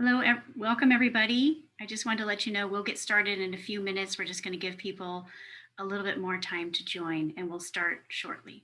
Hello, ev- welcome everybody. I just wanted to let you know we'll get started in a few minutes. We're just going to give people a little bit more time to join and we'll start shortly.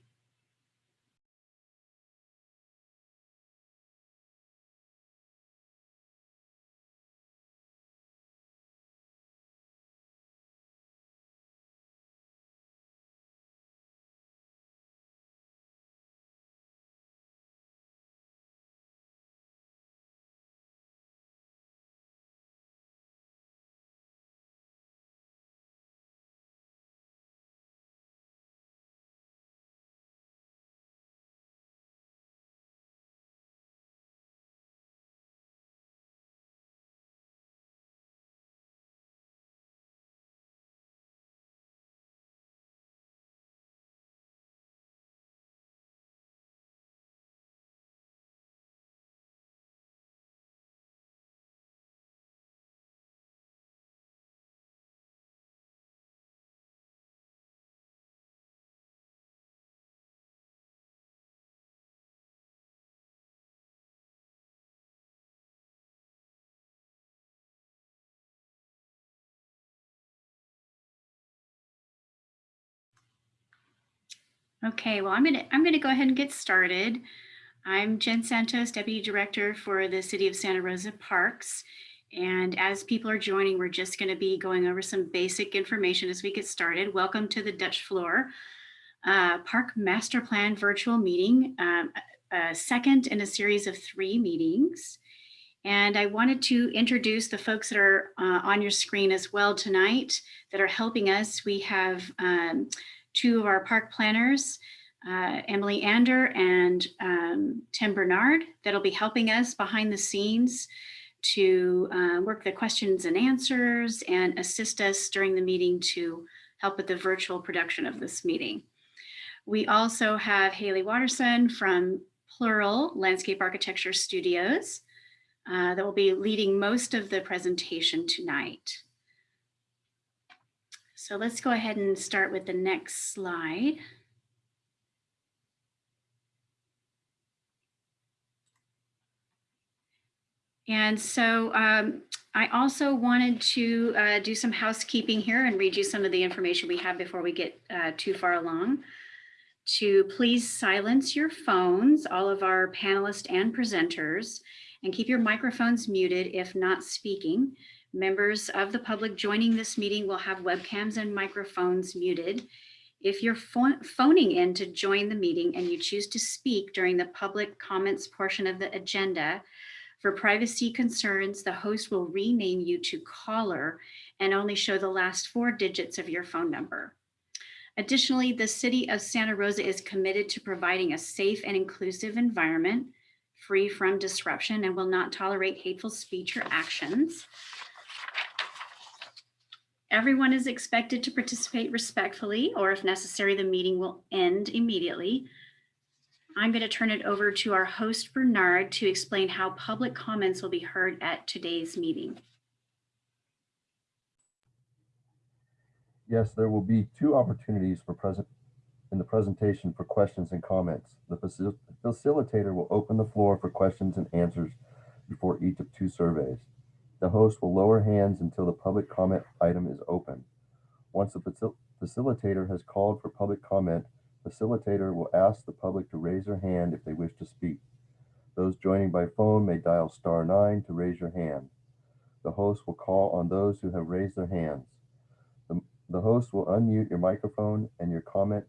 Okay, well, I'm gonna I'm gonna go ahead and get started. I'm Jen Santos, Deputy Director for the City of Santa Rosa Parks. And as people are joining, we're just gonna be going over some basic information as we get started. Welcome to the Dutch Flohr. Uh, Park Master Plan virtual meeting, um, a second in a series of three meetings. And I wanted to introduce the folks that are uh, on your screen as well tonight that are helping us. We have um, two of our park planners, uh, Emily Ander and um, Tim Bernard, that'll be helping us behind the scenes to uh, work the questions and answers and assist us during the meeting to help with the virtual production of this meeting. We also have Haley Watterson from Plural Landscape Architecture Studios uh, that will be leading most of the presentation tonight. So let's go ahead and start with the next slide. And so um, I also wanted to uh, do some housekeeping here and read you some of the information we have before we get uh, too far along. To please silence your phones, all of our panelists and presenters, and keep your microphones muted if not speaking. Members of the public joining this meeting will have webcams and microphones muted. If you're phoning in to join the meeting and you choose to speak during the public comments portion of the agenda, for privacy concerns, the host will rename you to caller and only show the last four digits of your phone number. Additionally, the City of Santa Rosa is committed to providing a safe and inclusive environment free from disruption and will not tolerate hateful speech or actions. Everyone is expected to participate respectfully, or if necessary, the meeting will end immediately. I'm going to turn it over to our host, Bernard, to explain how public comments will be heard at today's meeting. Yes, there will be two opportunities for present in the presentation for questions and comments. The facil facilitator will open the floor for questions and answers before each of two surveys. The host will lower hands until the public comment item is open. Once the facil facilitator has called for public comment, facilitator will ask the public to raise their hand if they wish to speak. Those joining by phone may dial star nine to raise your hand. The host will call on those who have raised their hands. The, the host will unmute your microphone and your comment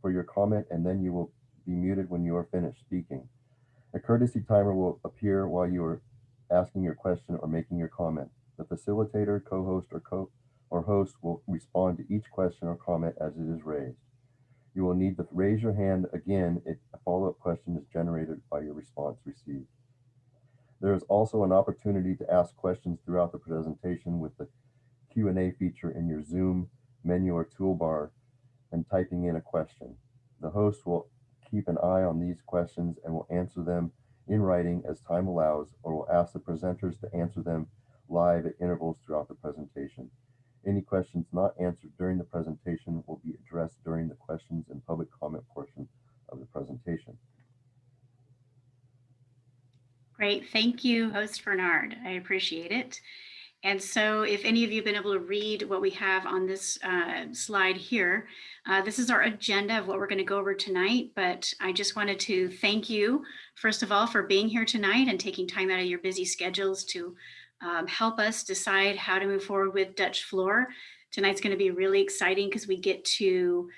for your comment, and then you will be muted when you are finished speaking. A courtesy timer will appear while you are asking your question or making your comment. The facilitator, co-host, or co or host will respond to each question or comment as it is raised. You will need to raise your hand again if a follow-up question is generated by your response received. There is also an opportunity to ask questions throughout the presentation with the Q&A feature in your Zoom menu or toolbar and typing in a question. The host will keep an eye on these questions and will answer them in writing as time allows, or will ask the presenters to answer them live at intervals throughout the presentation. Any questions not answered during the presentation will be addressed during the questions and public comment portion of the presentation. Great, thank you, host Bernard. I appreciate it. And so if any of you have been able to read what we have on this uh, slide here, uh, this is our agenda of what we're going to go over tonight. But I just wanted to thank you, first of all, for being here tonight and taking time out of your busy schedules to um, help us decide how to move forward with Dutch Flohr. Tonight's going to be really exciting because we get to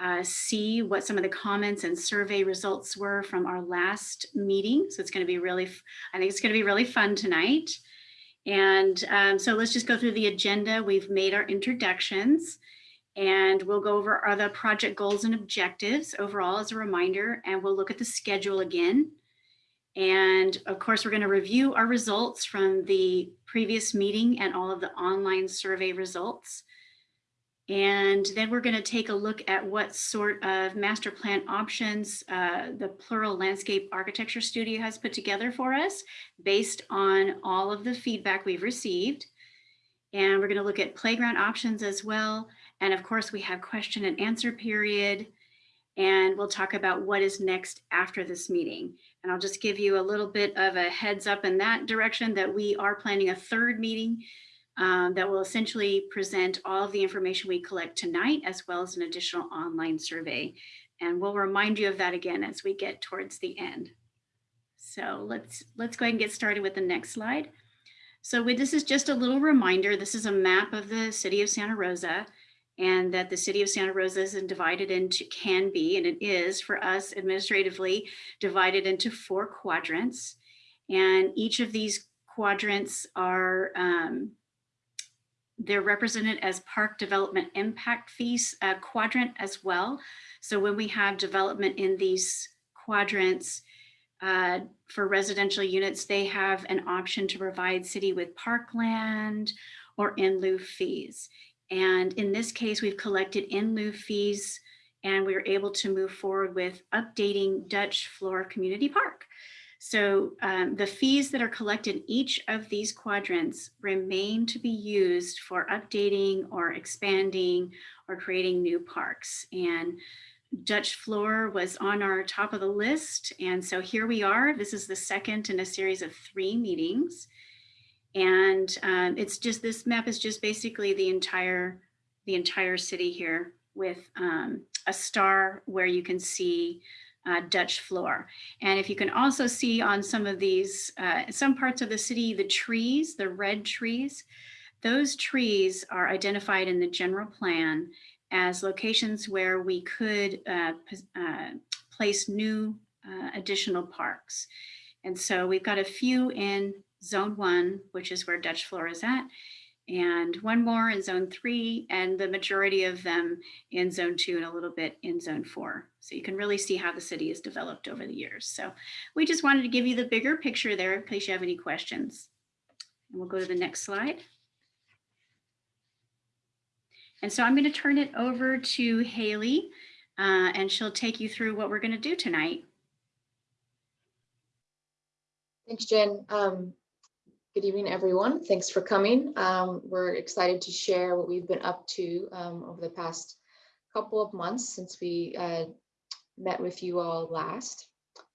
uh, see what some of the comments and survey results were from our last meeting. So it's going to be really, I think it's going to be really fun tonight. And um, so let's just go through the agenda. We've made our introductions and we'll go over other project goals and objectives overall as a reminder, and we'll look at the schedule again. And of course, we're going to review our results from the previous meeting and all of the online survey results. And then we're going to take a look at what sort of master plan options uh, the Plural Landscape Architecture Studio has put together for us based on all of the feedback we've received. And we're going to look at playground options as well. And of course, we have question and answer period. And we'll talk about what is next after this meeting. And I'll just give you a little bit of a heads up in that direction that we are planning a third meeting um, that will essentially present all of the information we collect tonight, as well as an additional online survey. And we'll remind you of that again as we get towards the end. So let's, let's go ahead and get started with the next slide. So with, this is just a little reminder. This is a map of the city of Santa Rosa and that the city of Santa Rosa is divided into, can be, and it is for us administratively, divided into four quadrants. And each of these quadrants are um, they're represented as park development impact fees uh, quadrant as well. So when we have development in these quadrants uh, for residential units, they have an option to provide city with parkland or in lieu fees. And in this case, we've collected in lieu fees and we were able to move forward with updating Dutch Flohr Community Park. So um, the fees that are collected in each of these quadrants remain to be used for updating or expanding or creating new parks. And Dutch Flohr was on our top of the list. And so here we are. This is the second in a series of three meetings. And um, it's just, this map is just basically the entire, the entire city here with um, a star where you can see uh, Dutch Flohr. And if you can also see on some of these, uh, some parts of the city, the trees, the red trees, those trees are identified in the general plan as locations where we could uh, uh place new uh, additional parks. And so we've got a few in zone one, which is where Dutch Flohr is at, and one more in zone three, and the majority of them in zone two and a little bit in zone four. So you can really see how the city has developed over the years. So we just wanted to give you the bigger picture there in case you have any questions. And we'll go to the next slide. And so I'm going to turn it over to Haley, uh, and she'll take you through what we're going to do tonight. Thanks, Jen. Um, Good evening, everyone. Thanks for coming. Um, we're excited to share what we've been up to um, over the past couple of months since we uh, met with you all last.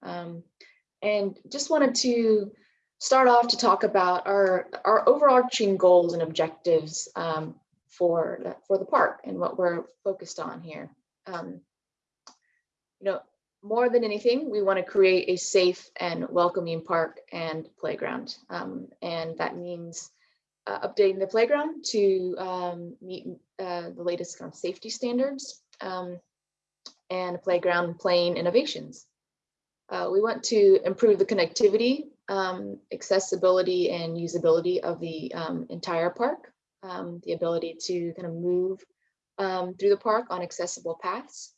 Um, and just wanted to start off to talk about our, our overarching goals and objectives um, for, for the park and what we're focused on here. Um, you know, more than anything, we want to create a safe and welcoming park and playground. Um, and that means uh, updating the playground to um, meet uh, the latest kind of safety standards um, and playground playing innovations. Uh, we want to improve the connectivity, um, accessibility and usability of the um, entire park, um, the ability to kind of move through the park on accessible paths.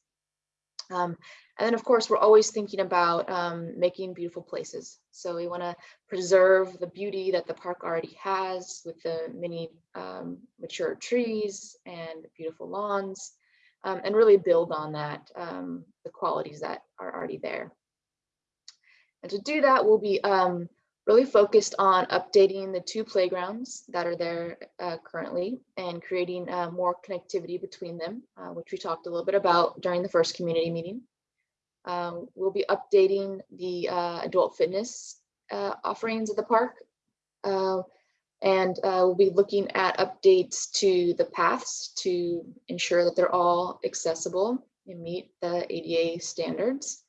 Um, and then of course, we're always thinking about um, making beautiful places. So we wanna preserve the beauty that the park already has with the many um, mature trees and beautiful lawns um, and really build on that, um, the qualities that are already there. And to do that, we'll be um, really focused on updating the two playgrounds that are there uh, currently and creating uh, more connectivity between them, uh, which we talked a little bit about during the first community meeting. Um, we'll be updating the uh, adult fitness uh, offerings at the park. Uh, and uh, we'll be looking at updates to the paths to ensure that they're all accessible and meet the ADA standards.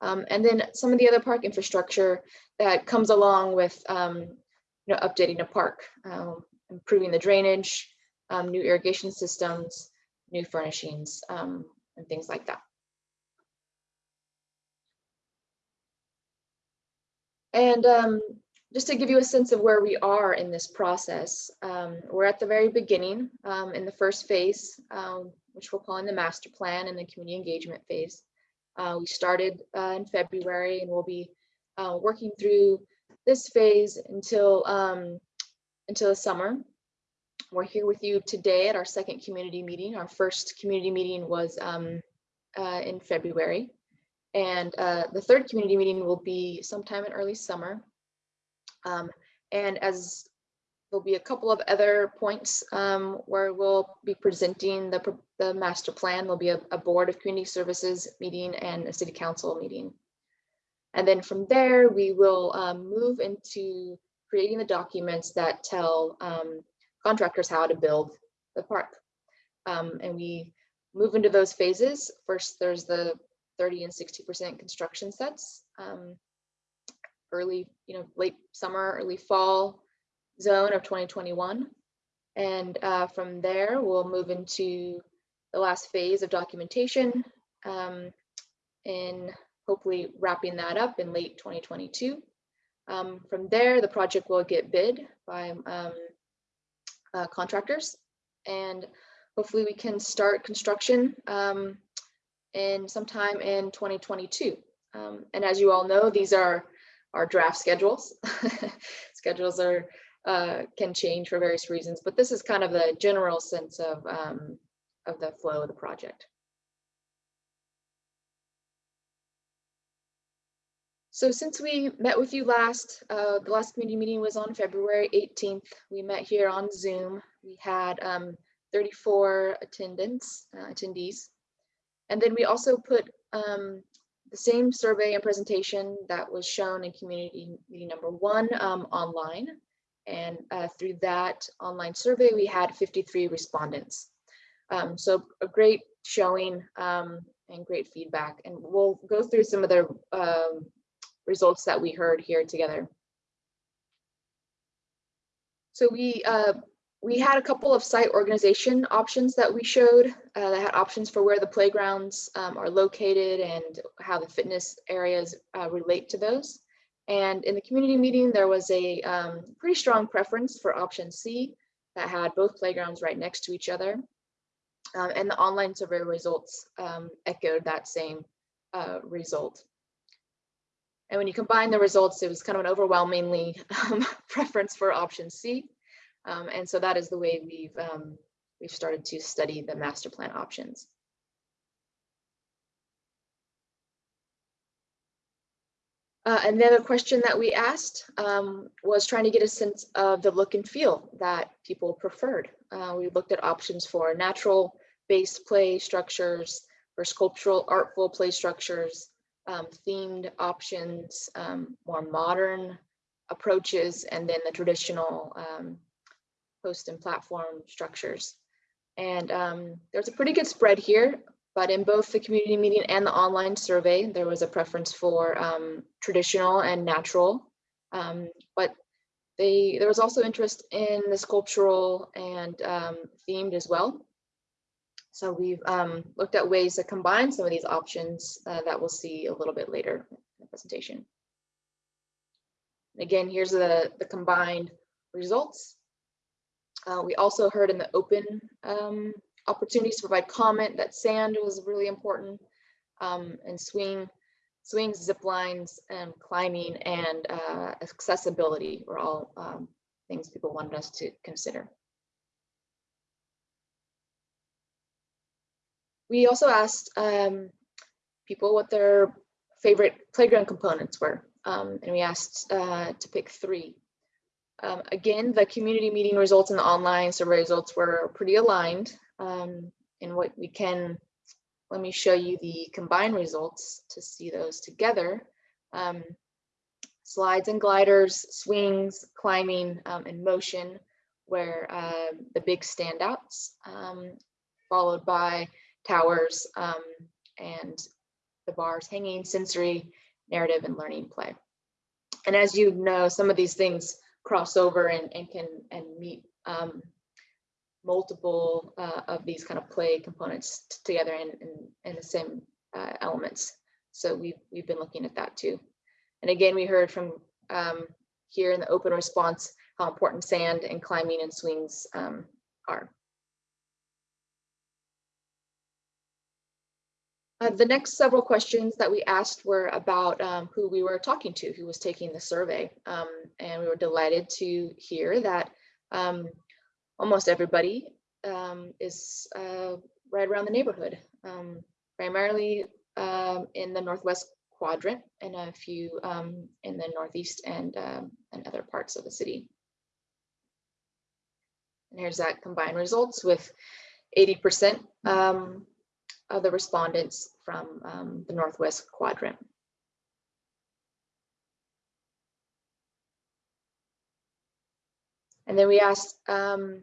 Um, and then some of the other park infrastructure that comes along with um, you know, updating a park, um, improving the drainage, um, new irrigation systems, new furnishings, um, and things like that. And um, just to give you a sense of where we are in this process, um, we're at the very beginning um, in the first phase, um, which we're calling the master plan and the community engagement phase. Uh, we started uh, in February and we'll be uh, working through this phase until um, until the summer. We're here with you today at our second community meeting. Our first community meeting was um, uh, in February. And uh, the third community meeting will be sometime in early summer. Um, and as there'll be a couple of other points um, where we'll be presenting the, the master plan. There'll be a, a board of community services meeting and a city council meeting. And then from there, we will um, move into creating the documents that tell um, contractors how to build the park. Um, and we move into those phases. First, there's the 30 and 60% construction sets. Um, early, you know, late summer, early fall zone of 2021. And uh, from there, we'll move into the last phase of documentation um, and hopefully wrapping that up in late 2022. Um, from there, the project will get bid by um, uh, contractors and hopefully we can start construction um, in sometime in 2022. Um, and as you all know, these are our draft schedules. schedules are uh, can change for various reasons, but this is kind of the general sense of um, of the flow of the project. So since we met with you last, uh, the last community meeting was on February 18th. We met here on Zoom. We had um, 34 attendants, uh, attendees. And then we also put um, the same survey and presentation that was shown in community meeting number one um, online. And uh, through that online survey, we had 53 respondents. Um, so a great showing um, and great feedback. And we'll go through some of the um, results that we heard here together. So we uh, we had a couple of site organization options that we showed uh, that had options for where the playgrounds um, are located and how the fitness areas uh, relate to those. And in the community meeting, there was a um, pretty strong preference for option C that had both playgrounds right next to each other. Um, and the online survey results um, echoed that same uh, result. And when you combine the results, it was kind of an overwhelmingly um, preference for option C. Um, and so that is the way we've um, we've started to study the master plan options. Uh, another question that we asked um, was trying to get a sense of the look and feel that people preferred. Uh, we looked at options for natural based play structures, for sculptural artful play structures, um, themed options, um, more modern approaches, and then the traditional um, post and platform structures. And um, there's a pretty good spread here, but in both the community meeting and the online survey, there was a preference for um, traditional and natural. Um, but they, there was also interest in the sculptural and themed as well. So we've um, looked at ways to combine some of these options uh, that we'll see a little bit later in the presentation. Again, here's the, the combined results. Uh, we also heard in the open um, opportunities to provide comment that sand was really important um, and swing, swings, zip lines, and climbing and uh, accessibility were all um, things people wanted us to consider. We also asked um, people what their favorite playground components were, um, and we asked uh, to pick three. Um, again, the community meeting results and the online survey results were pretty aligned. Um, and what we can, let me show you the combined results to see those together. Um, slides and gliders, swings, climbing, um, and motion were uh, the big standouts, um, followed by towers and the bars, hanging, sensory, narrative, and learning play. And as you know, some of these things cross over and, and can and meet um, multiple uh, of these kind of play components together in, in, in the same uh, elements. So we've, we've been looking at that too. And again, we heard from um, here in the open response how important sand and climbing and swings um, are. Uh, the next several questions that we asked were about um, who we were talking to, who was taking the survey. Um, and we were delighted to hear that um, almost everybody um, is uh, right around the neighborhood, um, primarily um, in the Northwest quadrant and a few in the Northeast and, and other parts of the city. And here's that combined results with 80% um, of the respondents from um, the Northwest quadrant. And then we asked um,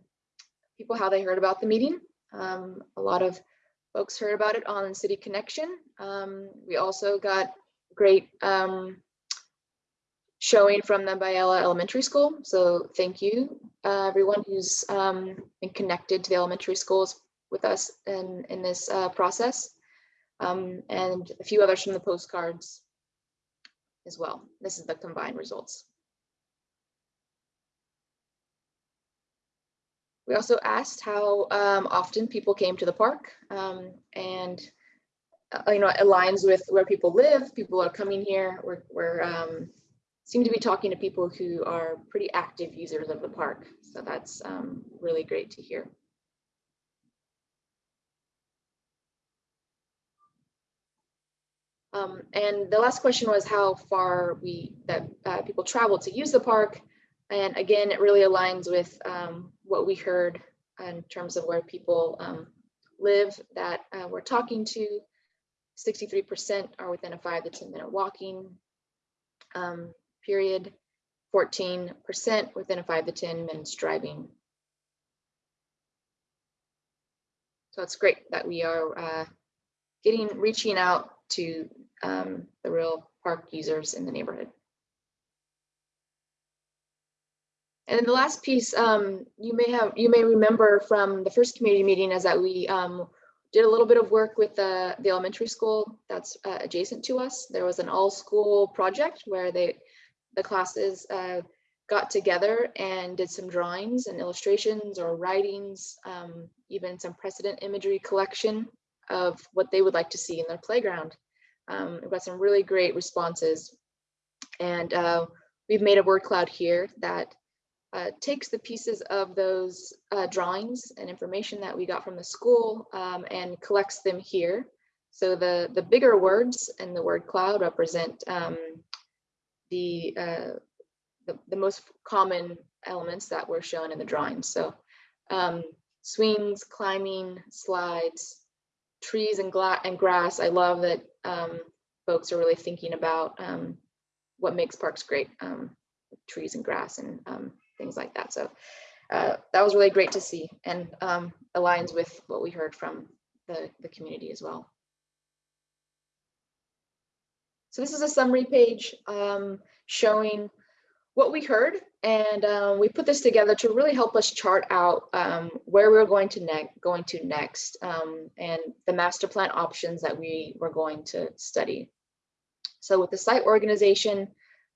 people how they heard about the meeting. Um, a lot of folks heard about it on City Connection. Um, we also got great um, showing from the Biella Elementary School. So thank you, uh, everyone who's um, been connected to the elementary schools with us in, in this uh, process. Um, and a few others from the postcards as well. This is the combined results. We also asked how um, often people came to the park um, and uh, you know, it aligns with where people live. People are coming here. We're, we're um, seem to be talking to people who are pretty active users of the park. So that's um, really great to hear. Um, and the last question was how far we that uh, people travel to use the park. And again, it really aligns with um, what we heard in terms of where people um, live that uh, we're talking to. 63% are within a five to 10 minute walking um, period. 14% within a five to 10 minutes driving. So it's great that we are uh, getting, reaching out to um, the real park users in the neighborhood. And then the last piece um, you may have you may remember from the first community meeting is that we um, did a little bit of work with the, the elementary school that's uh, adjacent to us. There was an all school project where they the classes uh, got together and did some drawings and illustrations or writings, um, even some precedent imagery collection of what they would like to see in their playground. Um, we've got some really great responses. And uh, we've made a word cloud here that uh, takes the pieces of those uh, drawings and information that we got from the school um, and collects them here. So the, the bigger words in the word cloud represent um, the, uh, the, the most common elements that were shown in the drawings. So um, swings, climbing, slides, trees and, and grass. I love that um, folks are really thinking about um, what makes parks great, um, trees and grass and um, things like that. So uh, that was really great to see and um, aligns with what we heard from the, the community as well. So this is a summary page showing what we heard and um, we put this together to really help us chart out um, where we're going to next going to next um, and the master plan options that we were going to study. So with the site organization,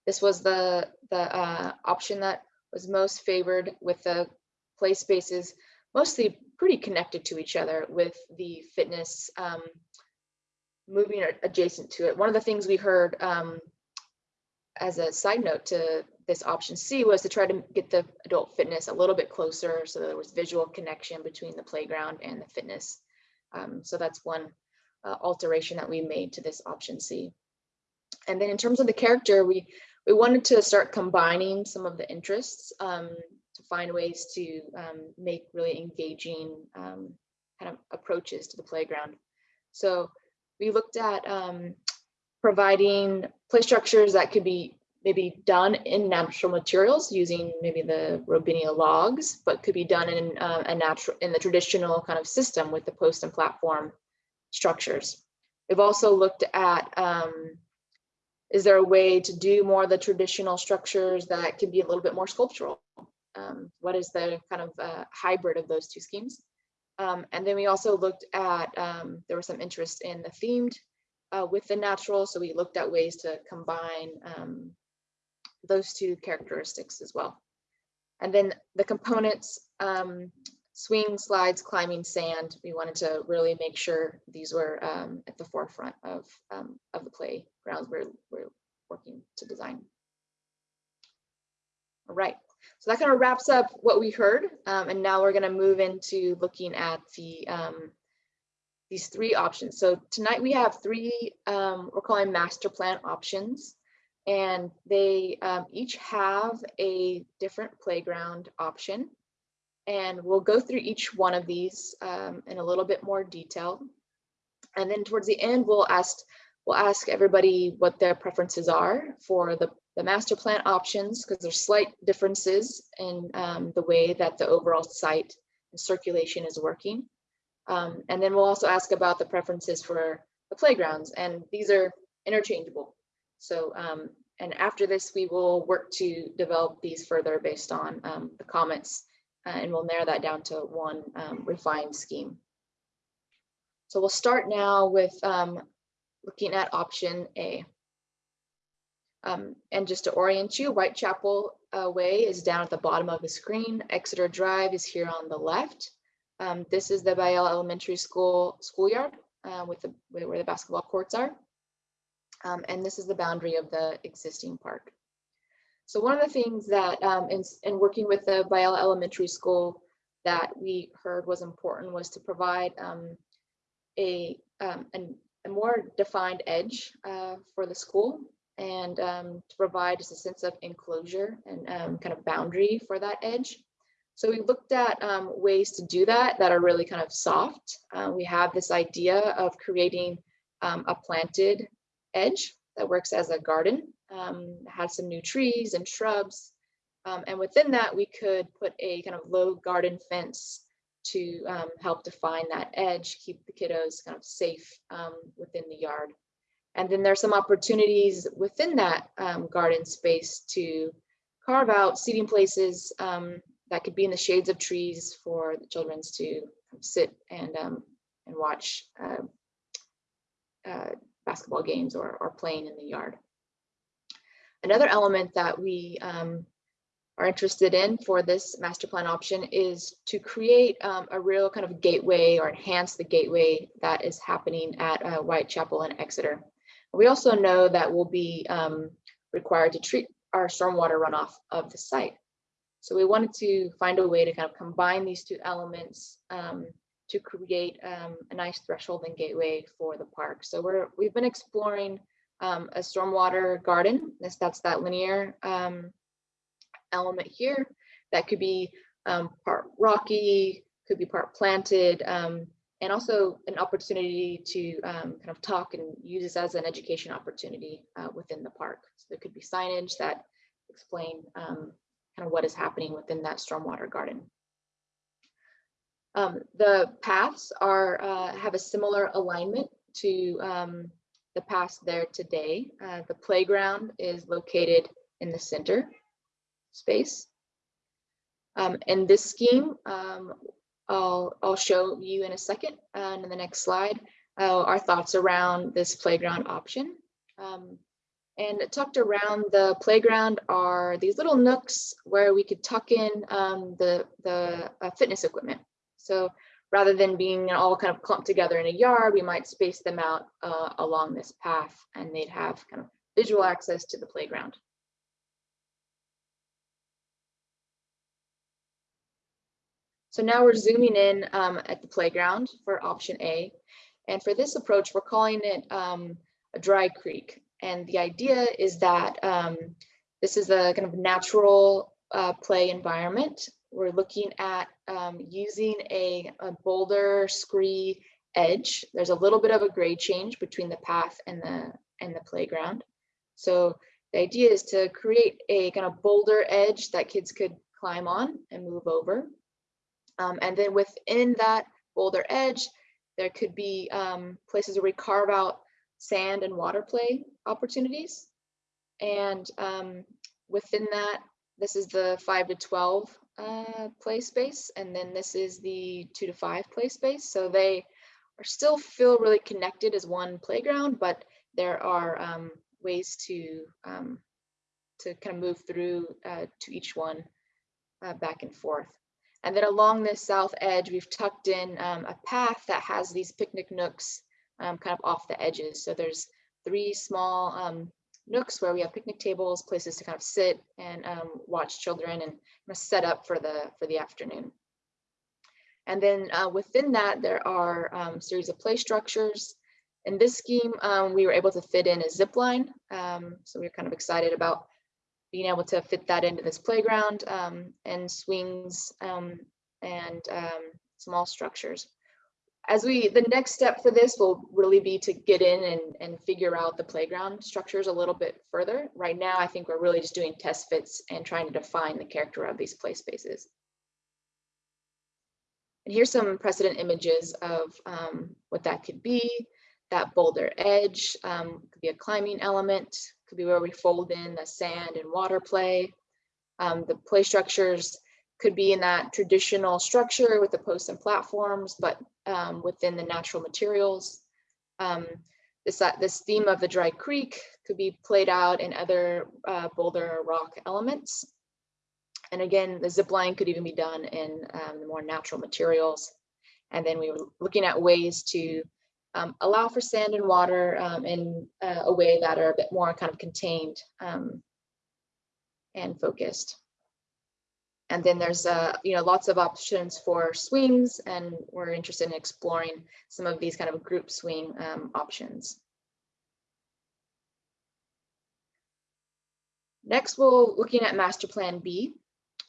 this was the the uh, option that was most favored with the play spaces mostly pretty connected to each other with the fitness um, moving adjacent to it. One of the things we heard um, as a side note to this option C was to try to get the adult fitness a little bit closer so there was visual connection between the playground and the fitness. Um, so that's one uh, alteration that we made to this option C. And then in terms of the character, we we wanted to start combining some of the interests um, to find ways to um, make really engaging um, kind of approaches to the playground. So we looked at um, providing play structures that could be maybe done in natural materials using maybe the Robinia logs, but could be done in uh, a natural in the traditional kind of system with the post and platform structures. We've also looked at um, is there a way to do more of the traditional structures that can be a little bit more sculptural? Um, what is the kind of uh, hybrid of those two schemes? Um, and then we also looked at, um, there was some interest in the themed uh, with the natural. So we looked at ways to combine um, those two characteristics as well. And then the components, um, swing, slides, climbing, sand, we wanted to really make sure these were um, at the forefront of, um, of the playgrounds we're, we're working to design. All right, so that kind of wraps up what we heard. Um, and now we're gonna move into looking at the um, these three options. So tonight we have three, um, we're calling master plan options. And they um, each have a different playground option. And we'll go through each one of these um, in a little bit more detail. And then towards the end, we'll ask we'll ask everybody what their preferences are for the, the master plan options, because there's slight differences in um, the way that the overall site and circulation is working. Um, and then we'll also ask about the preferences for the playgrounds, and these are interchangeable. So, um, and after this, we will work to develop these further based on um, the comments, uh, and we'll narrow that down to one um, refined scheme. So we'll start now with um, looking at option A. Um, and just to orient you, Whitechapel uh, Way is down at the bottom of the screen. Exeter Drive is here on the left. Um, this is the Biella Elementary School schoolyard uh, with the where the basketball courts are. Um, and this is the boundary of the existing park. So one of the things that um, in, in working with the Biella Elementary School that we heard was important was to provide um, a, um, an, a more defined edge uh, for the school and um, to provide just a sense of enclosure and um, kind of boundary for that edge. So we looked at um, ways to do that that are really kind of soft. Uh, we have this idea of creating um, a planted edge that works as a garden, um, has some new trees and shrubs. Um, and within that, we could put a kind of low garden fence to um, help define that edge, keep the kiddos kind of safe um, within the yard. And then there's some opportunities within that garden space to carve out seating places um, that could be in the shades of trees for the children to sit and um, and watch uh, uh, basketball games or, or playing in the yard. Another element that we um, are interested in for this master plan option is to create um, a real kind of gateway or enhance the gateway that is happening at uh, Whitechapel and Exeter. We also know that we'll be um, required to treat our stormwater runoff of the site. So we wanted to find a way to kind of combine these two elements um, to create um, a nice threshold and gateway for the park. So we're we've been exploring um, a stormwater garden. That's that's that linear um, element here. That could be um, part rocky, could be part planted, um, and also an opportunity to um, kind of talk and use this as an education opportunity uh, within the park. So there could be signage that explain kind of what is happening within that stormwater garden. Um, the paths are uh, have a similar alignment to um, the paths there today. Uh, the playground is located in the center space. Um, and this scheme, um, I'll, I'll show you in a second and in the next slide, uh, our thoughts around this playground option. And tucked around the playground are these little nooks where we could tuck in um, the, the uh, fitness equipment. So rather than being all kind of clumped together in a yard, we might space them out uh, along this path and they'd have kind of visual access to the playground. So now we're zooming in um, at the playground for option A. And for this approach, we're calling it um, a dry creek. And the idea is that um, this is a kind of natural uh, play environment. We're looking at um, using a, a, boulder scree edge. There's a little bit of a grade change between the path and the and the playground. So the idea is to create a kind of boulder edge that kids could climb on and move over. Um, and then within that boulder edge, there could be um, places where we carve out sand and water play opportunities. And um, within that, this is the five to 12 uh, play space. And then this is the two to five play space. So they are still feel really connected as one playground, but there are um, ways to um, to kind of move through uh, to each one uh, back and forth. And then along this south edge, we've tucked in um, a path that has these picnic nooks um, kind of off the edges. So there's three small um, nooks where we have picnic tables, places to kind of sit and um, watch children and set up for the for the afternoon. And then uh, within that, there are um, series of play structures. In this scheme, um, we were able to fit in a zip line. Um, so we are kind of excited about being able to fit that into this playground um, and swings um, and small structures. As we, the next step for this will really be to get in and, and figure out the playground structures a little bit further. Right now, I think we're really just doing test fits and trying to define the character of these play spaces. And here's some precedent images of um, what that could be. That boulder edge um, could be a climbing element, could be where we fold in the sand and water play. Um, the play structures could be in that traditional structure with the posts and platforms, but um, within the natural materials. Um, this, uh, this theme of the dry creek could be played out in other uh, boulder rock elements. And again, the zip line could even be done in um, the more natural materials. And then we were looking at ways to um, allow for sand and water um, in uh, a way that are a bit more kind of contained um, and focused. And then there's uh, you know lots of options for swings, and we're interested in exploring some of these kind of group swing um, options. Next, we're looking at Master Plan B.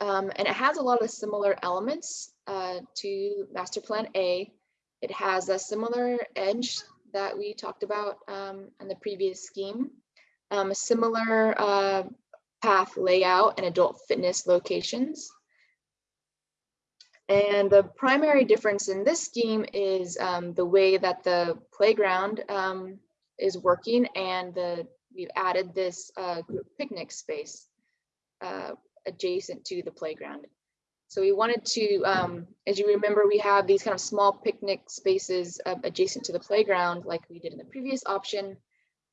Um, and it has a lot of similar elements uh, to Master Plan A. It has a similar edge that we talked about um, in the previous scheme, um, a similar uh, path layout and adult fitness locations. And the primary difference in this scheme is um, the way that the playground um, is working and the we've added this uh, group picnic space uh, adjacent to the playground. So we wanted to, um, as you remember, we have these kind of small picnic spaces uh, adjacent to the playground like we did in the previous option,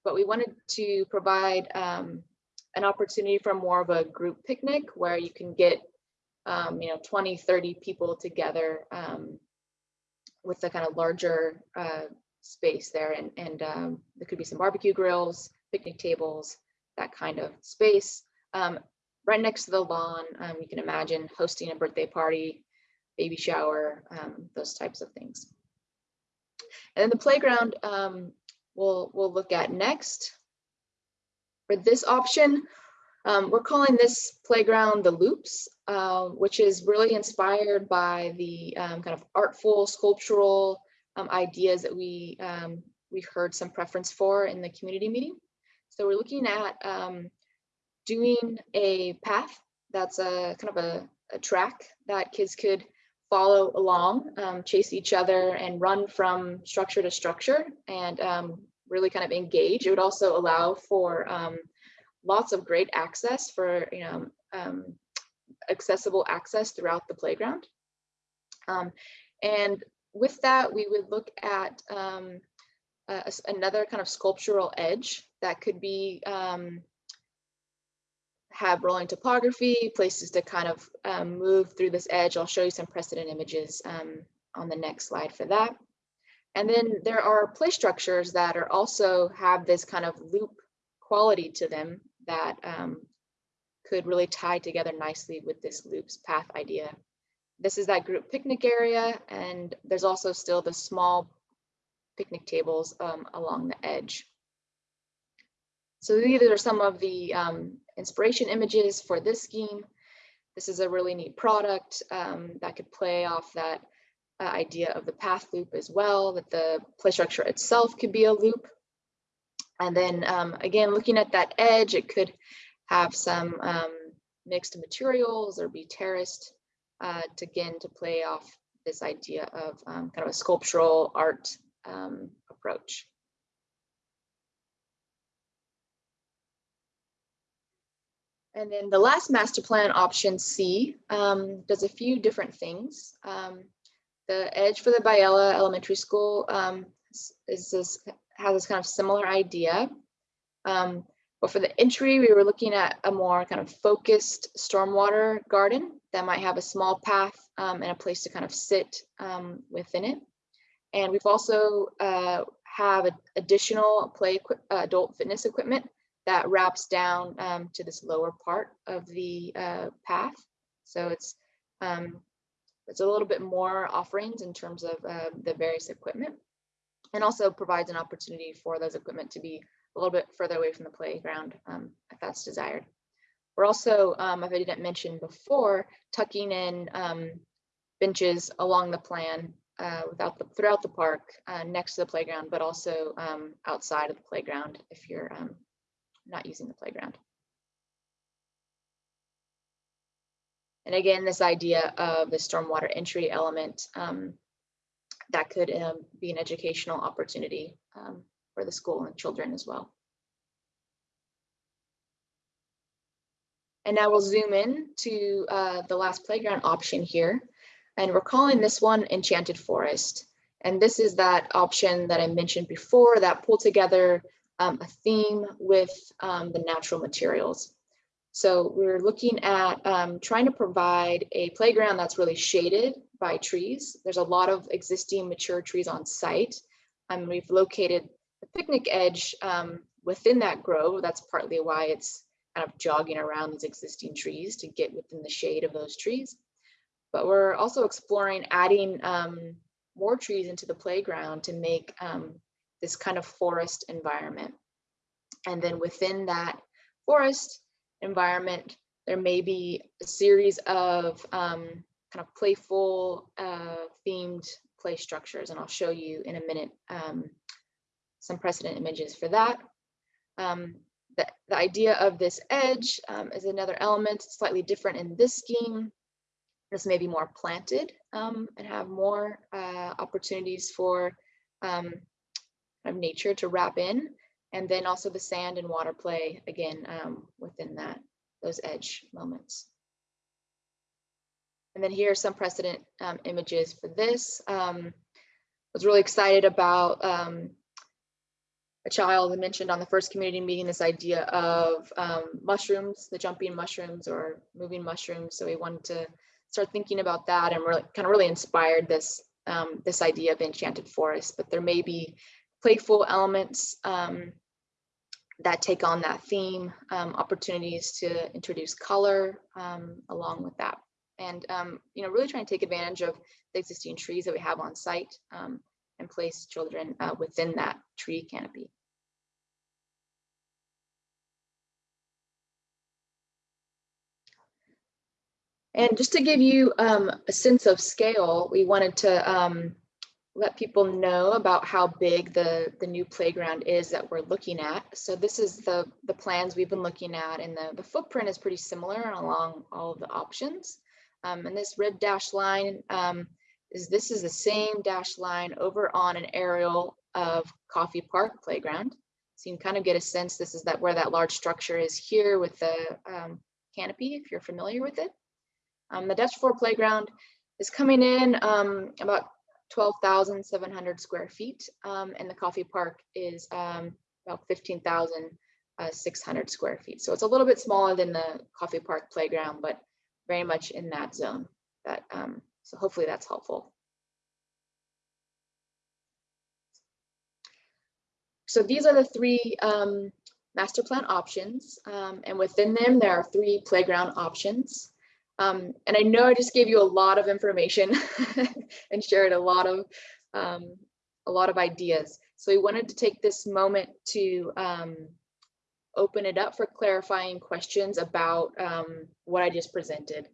but we wanted to provide um, an opportunity for more of a group picnic where you can get, um, you know, 20, 30 people together um, with a kind of larger uh, space there. And, and um, there could be some barbecue grills, picnic tables, that kind of space. Um, right next to the lawn. Um, you can imagine hosting a birthday party, baby shower, um, those types of things. And then the playground we'll, we'll look at next. For this option, um, we're calling this playground the Loops, uh, which is really inspired by the um, kind of artful, sculptural um, ideas that we, we heard some preference for in the community meeting. So we're looking at doing a path that's a kind of a, a track that kids could follow along, um, chase each other and run from structure to structure and um, really kind of engage. It would also allow for um, lots of great access for, you know, um, accessible access throughout the playground. Um, and with that, we would look at um, another kind of sculptural edge that could be have rolling topography, places to kind of um, move through this edge. I'll show you some precedent images um, on the next slide for that. And then there are play structures that are also have this kind of loop quality to them that um, could really tie together nicely with this loops path idea. This is that group picnic area, and there's also still the small picnic tables um, along the edge. So these are some of the um, inspiration images for this scheme. This is a really neat product um, that could play off that uh, idea of the path loop as well, that the play structure itself could be a loop. And then um, again, looking at that edge, it could have some um, mixed materials or be terraced uh, to again to play off this idea of um, kind of a sculptural art um, approach. And then the last master plan option C um, does a few different things. Um, the edge for the Biella Elementary School um, is is this has this kind of similar idea. Um, but for the entry, we were looking at a more kind of focused stormwater garden that might have a small path um, and a place to kind of sit um, within it. And we've also uh, have additional play uh, adult fitness equipment that wraps down um, to this lower part of the uh, path. So it's um, it's a little bit more offerings in terms of uh, the various equipment and also provides an opportunity for those equipment to be a little bit further away from the playground um, if that's desired. We're also, um, if I didn't mention before, tucking in um, benches along the plan uh, without the, throughout the park uh, next to the playground, but also um, outside of the playground if you're um, not using the playground. And again, this idea of the stormwater entry element um, that could um, be an educational opportunity um, for the school and children as well. And now we'll zoom in to uh, the last playground option here. And we're calling this one Enchanted Forest. And this is that option that I mentioned before that pull together um, a theme with um, the natural materials. So we're looking at um, trying to provide a playground that's really shaded by trees. There's a lot of existing mature trees on site. And we've located the picnic edge um, within that grove. That's partly why it's kind of jogging around these existing trees to get within the shade of those trees. But we're also exploring adding um, more trees into the playground to make um, this kind of forest environment. And then within that forest environment, there may be a series of um, kind of playful uh, themed play structures. And I'll show you in a minute um, some precedent images for that. Um, the, the idea of this edge um, is another element, slightly different in this scheme. This may be more planted um, and have more uh, opportunities for um, of nature to wrap in. And then also the sand and water play again um, within that, those edge moments. And then here are some precedent um, images for this. Um, was really excited about um, a child mentioned on the first community meeting this idea of um, mushrooms, the jumping mushrooms or moving mushrooms. So we wanted to start thinking about that and really kind of really inspired this um, this idea of enchanted forest. But there may be playful elements um, that take on that theme, um, opportunities to introduce color um, along with that. And, um, you know, really trying to take advantage of the existing trees that we have on site um, and place children uh, within that tree canopy. And just to give you um, a sense of scale, we wanted to um, let people know about how big the, the new playground is that we're looking at. So this is the, the plans we've been looking at and the, the footprint is pretty similar along all of the options. Um, and this red dash line um, is this is the same dash line over on an aerial of Coffey Park Playground. So you can kind of get a sense this is that where that large structure is here with the um, canopy, if you're familiar with it. Um, the Dutch Flohr playground is coming in um, about 12,700 square feet, um, and the Coffey Park is um, about 15,600 square feet. So it's a little bit smaller than the Coffey Park playground, but very much in that zone. That um, so hopefully that's helpful. So these are the three um, master plan options, um, and within them there are three playground options. Um, and I know I just gave you a lot of information and shared a lot of um, a lot of ideas. So we wanted to take this moment to um, open it up for clarifying questions about um, what I just presented.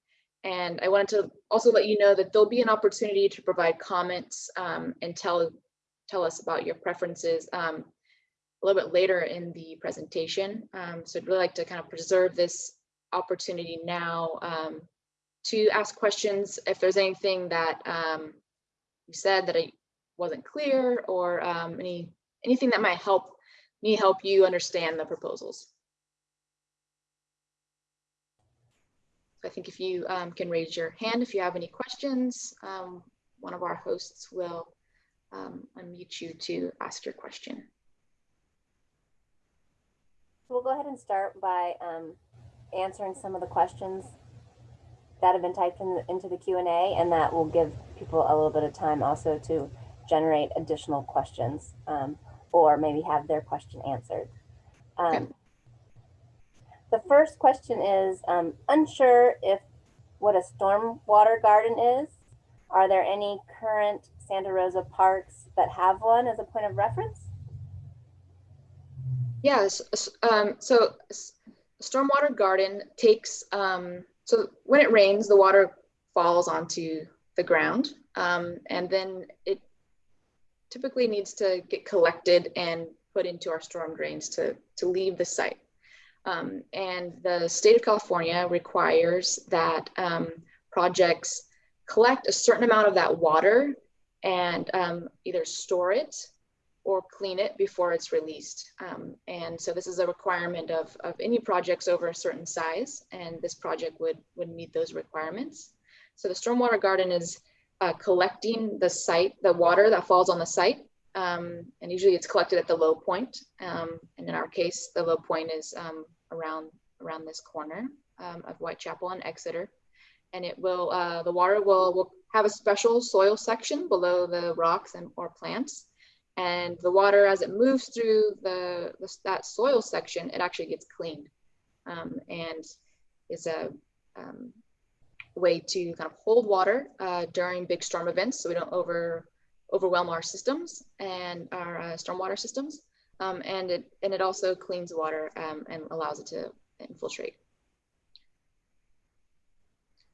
And I wanted to also let you know that there'll be an opportunity to provide comments um, and tell tell us about your preferences um, a little bit later in the presentation. So I'd really like to kind of preserve this opportunity now to ask questions if there's anything that um, you said that I wasn't clear or um, any anything that might help me help you understand the proposals. I think if you um, can raise your hand if you have any questions, um, one of our hosts will um, unmute you to ask your question. We'll go ahead and start by um, answering some of the questions that have been typed in into the Q&A and that will give people a little bit of time also to generate additional questions um, or maybe have their question answered. Um, Okay. The first question is um, unsure if what a stormwater garden is. Are there any current Santa Rosa parks that have one as a point of reference? Yes, um, so stormwater garden takes, um, so when it rains, the water falls onto the ground. Um, and then it typically needs to get collected and put into our storm drains to, to leave the site. Um, and the state of California requires that um, projects collect a certain amount of that water and um, either store it or clean it before it's released. Um, and so this is a requirement of, of any projects over a certain size, and this project would, would meet those requirements. So the stormwater garden is uh, collecting the site, the water that falls on the site, um, and usually it's collected at the low point. Um, and in our case, the low point is um, around, around this corner um, of Whitechapel and Exeter. And it will, uh, the water will, will have a special soil section below the rocks and or plants and the water as it moves through the, the that soil section it actually gets cleaned um, and is a um, way to kind of hold water uh, during big storm events so we don't over overwhelm our systems and our uh, stormwater systems um, and it and it also cleans water um, and allows it to infiltrate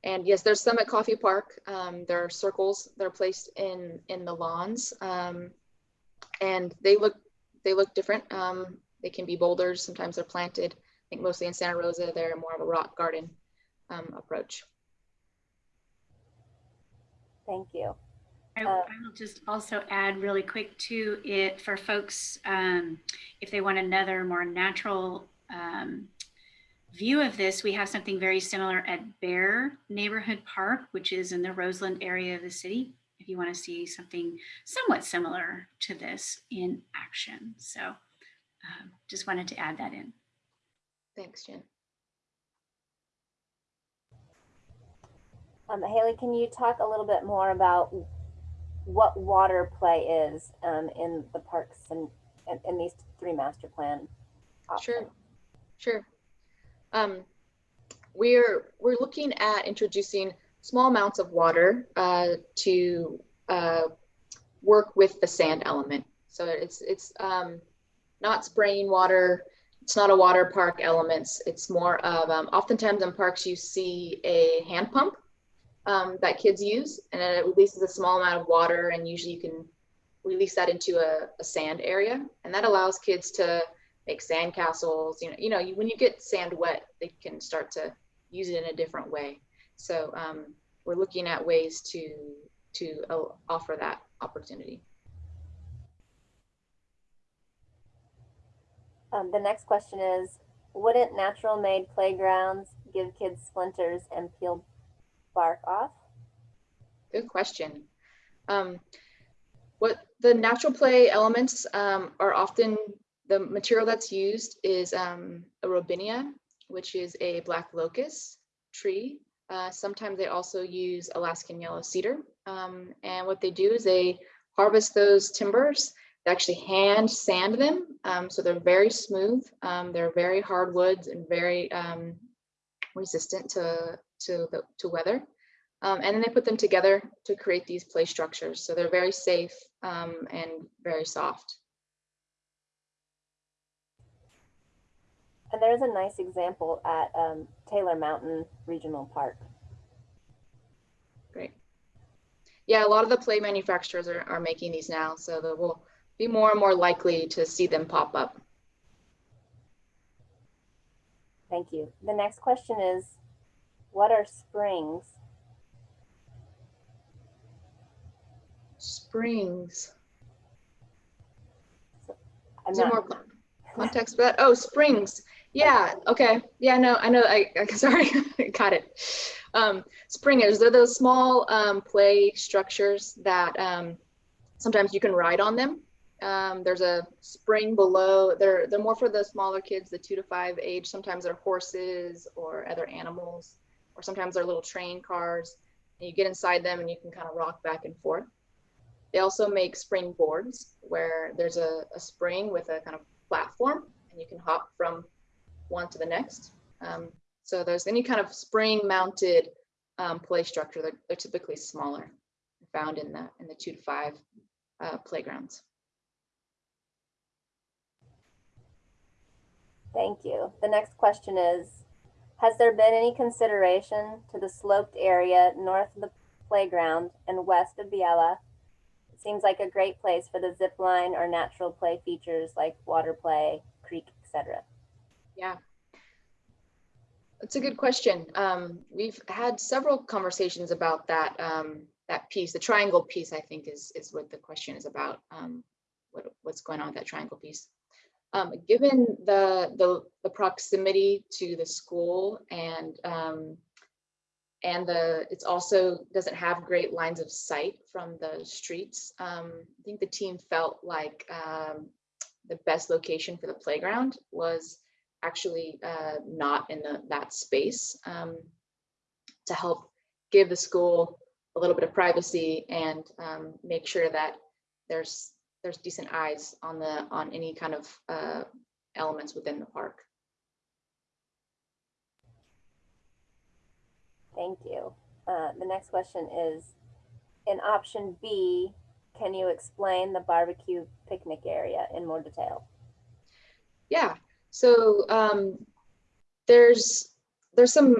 and yes, there's some at Coffey Park. Um, there are circles that are placed in in the lawns. Um, and they look they look different. Um, they can be boulders. Sometimes they're planted. I think mostly in Santa Rosa, they're more of a rock garden um, approach. Thank you. I, Uh, I will just also add really quick to it for folks, um, if they want another more natural um, view of this, we have something very similar at Bayer Neighborhood Park, which is in the Roseland area of the city. If you want to see something somewhat similar to this in action. So um, just wanted to add that in. Thanks, Jen. Um, Haley, can you talk a little bit more about what water play is um, in the parks and in, in these three master plan Sure, sure. Um, we're we're looking at introducing small amounts of water uh, to uh, work with the sand element. So it's it's um, not spraying water. It's not a water park elements. It's more of um, oftentimes in parks you see a hand pump um, that kids use, and it releases a small amount of water, and usually you can release that into a, a sand area, and that allows kids to make sand castles. You know, you know, you, when you get sand wet, they can start to use it in a different way. So um, we're looking at ways to to uh, offer that opportunity. Um, the next question is, wouldn't natural made playgrounds give kids splinters and peel bark off? Good question. Um, what the natural play elements um, are often the material that's used is um, a robinia, which is a black locust tree. Uh, sometimes they also use Alaskan yellow cedar. Um, and what they do is they harvest those timbers, they actually hand sand them. Um, so they're very smooth. Um, they're very hard woods and very um, resistant to, to, the, to weather. Um, and then they put them together to create these play structures. So they're very safe um, and very soft. And there's a nice example at um, Taylor Mountain Regional Park. Great. Yeah, a lot of the play manufacturers are, are making these now, so that we'll be more and more likely to see them pop up. Thank you. The next question is, what are springs? Springs. I'm Is not... more context for that? Oh, springs. Yeah, okay. Yeah, no, I know, I, I sorry, got it. Um, springers, they're those small um, play structures that um, sometimes you can ride on them. Um, there's a spring below, they're, they're more for the smaller kids, the two to five age. Sometimes they're horses or other animals, or sometimes they're little train cars. And you get inside them and you can kind of rock back and forth. They also make spring boards where there's a, a spring with a kind of platform and you can hop from one to the next. Um, so there's any kind of spring mounted um, play structure, they're, they're typically smaller, found in the, in the two to five uh, playgrounds. thank you. The next question is, has there been any consideration to the sloped area north of the playground and west of Biella? It seems like a great place for the zip line or natural play features like water play, creek, etc. Yeah. That's a good question. Um, we've had several conversations about that um, that piece. The triangle piece, I think, is is what the question is about. Um, what what's going on with that triangle piece? Um, given the, the the proximity to the school and um, and the it's also doesn't have great lines of sight from the streets. Um, I think the team felt like the best location for the playground was actually uh, not in the, that space um, to help give the school a little bit of privacy and um, make sure that there's there's decent eyes on the on any kind of uh, elements within the park. Thank you. Uh, the next question is, in option B, can you explain the barbecue picnic area in more detail? Yeah, so um, there's there's some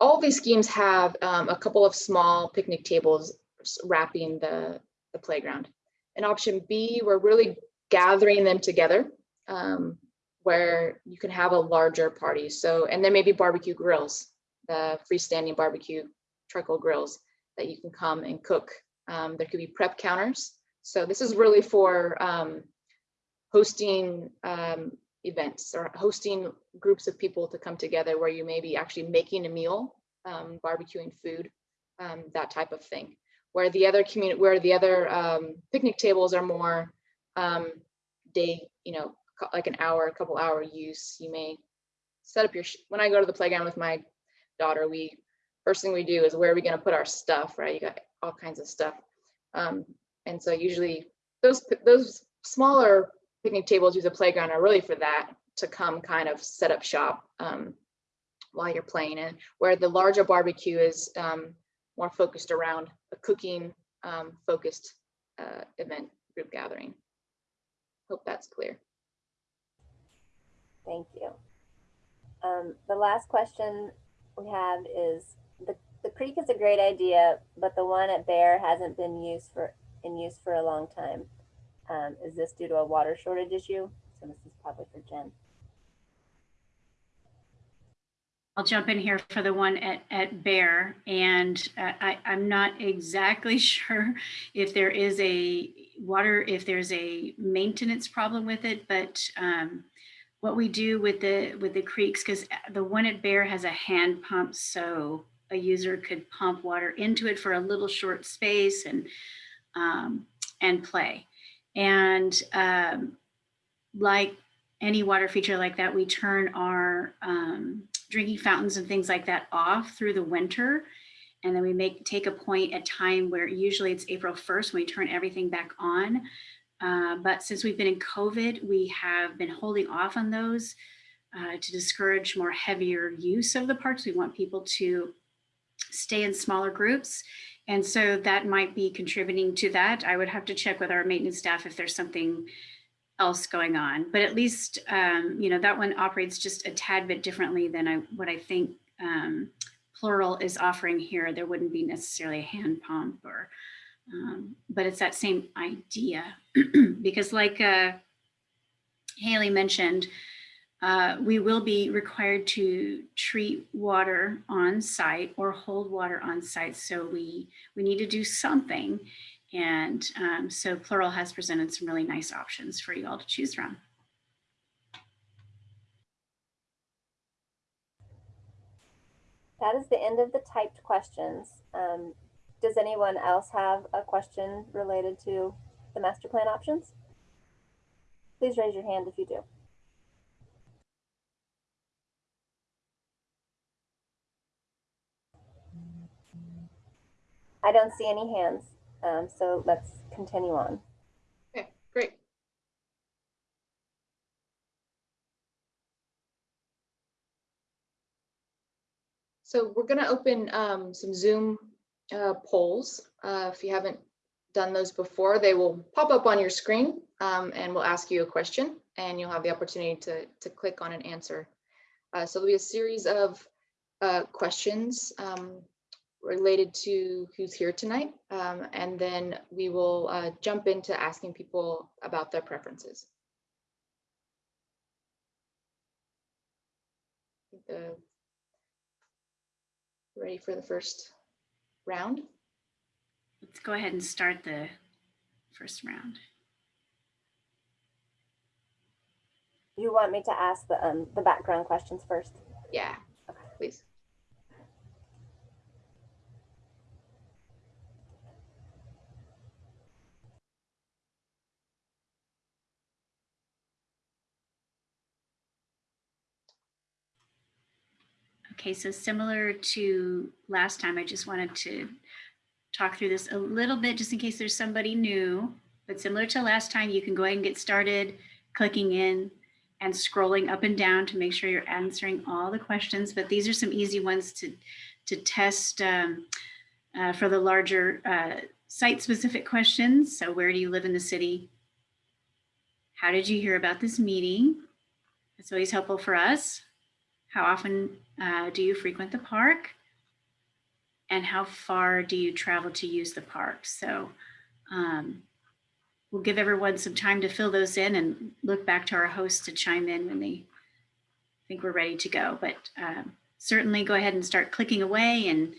all these schemes have um, a couple of small picnic tables wrapping the the playground. In option B, we're really gathering them together um, where you can have a larger party. So and there may be barbecue grills, the freestanding barbecue charcoal grills that you can come and cook. Um, there could be prep counters. So this is really for um, hosting um, events or hosting groups of people to come together where you may be actually making a meal, um, barbecuing food, um, that type of thing. Where the other community, where the other um, picnic tables are more um, day, you know, like an hour, a couple hour use. You may set up your. When I go to the playground with my daughter, we first thing we do is where are we going to put our stuff, right? You got all kinds of stuff, um, and so usually those those smaller picnic tables use a playground are really for that to come kind of set up shop um, while you're playing and where the larger barbecue is um, more focused around a cooking um, focused uh, event group gathering. Hope that's clear. Thank you. Um, the last question we have is, the, the creek is a great idea, but the one at Bayer hasn't been used for, in use for a long time. Um, is this due to a water shortage issue? So this is probably for Jen. I'll jump in here for the one at, at Bayer, and uh, I, I'm not exactly sure if there is a water, if there's a maintenance problem with it, but um, what we do with the with the creeks, because the one at Bayer has a hand pump, so a user could pump water into it for a little short space and um, and play. And um, like any water feature like that, we turn our um, drinking fountains and things like that off through the winter. And then we make take a point at time where usually it's April 1st when we turn everything back on. Uh, but since we've been in COVID, we have been holding off on those uh, to discourage more heavier use of the parks. We want people to stay in smaller groups. And so that might be contributing to that. I would have to check with our maintenance staff if there's something else going on. But at least, um, you know, that one operates just a tad bit differently than I, what I think um, Plural is offering here. There wouldn't be necessarily a hand pump or, um, but it's that same idea. because like uh, Haley mentioned, uh, we will be required to treat water on site or hold water on site. So we, we need to do something. And um, so Plural has presented some really nice options for you all to choose from. That is the end of the typed questions. Um, does anyone else have a question related to the master plan options? Please raise your hand if you do. I don't see any hands, um, so let's continue on. Okay, great. So we're gonna open um, some Zoom uh, polls. Uh, If you haven't done those before, they will pop up on your screen um, and we'll ask you a question and you'll have the opportunity to, to click on an answer. Uh, So there'll be a series of uh, questions um, related to who's here tonight. um, And then we will uh, jump into asking people about their preferences. The Ready for the first round? Let's go ahead and start the first round. You want me to ask the um, the background questions first? Yeah, okay. please. Okay, so similar to last time, I just wanted to talk through this a little bit just in case there's somebody new. But similar to last time, you can go ahead and get started clicking in and scrolling up and down to make sure you're answering all the questions. But these are some easy ones to, to test um, uh, for the larger uh, site-specific questions. So where do you live in the city? How did you hear about this meeting? It's always helpful for us. How often uh, do you frequent the park? And how far do you travel to use the park? So um, we'll give everyone some time to fill those in and look back to our hosts to chime in when they think we're ready to go. But um, certainly go ahead and start clicking away and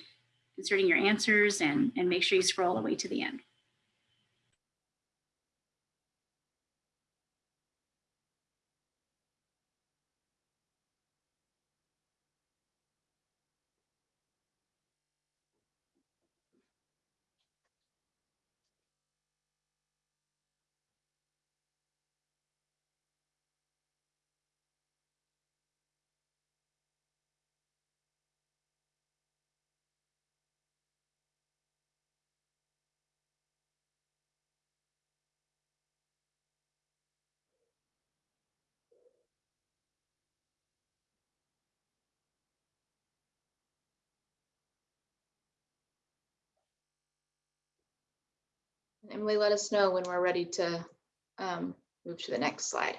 inserting your answers and, and make sure you scroll all the way to the end. Emily, let us know when we're ready to um, move to the next slide.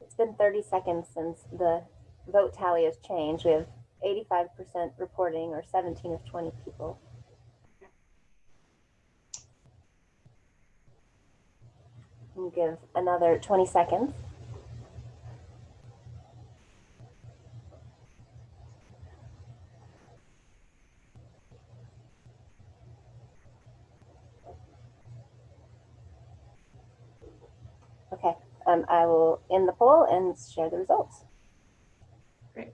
It's been 30 seconds since the vote tally has changed. We have 85% reporting or 17 of 20 people. We'll give another 20 seconds. Okay, um, I will end the poll and share the results. Great.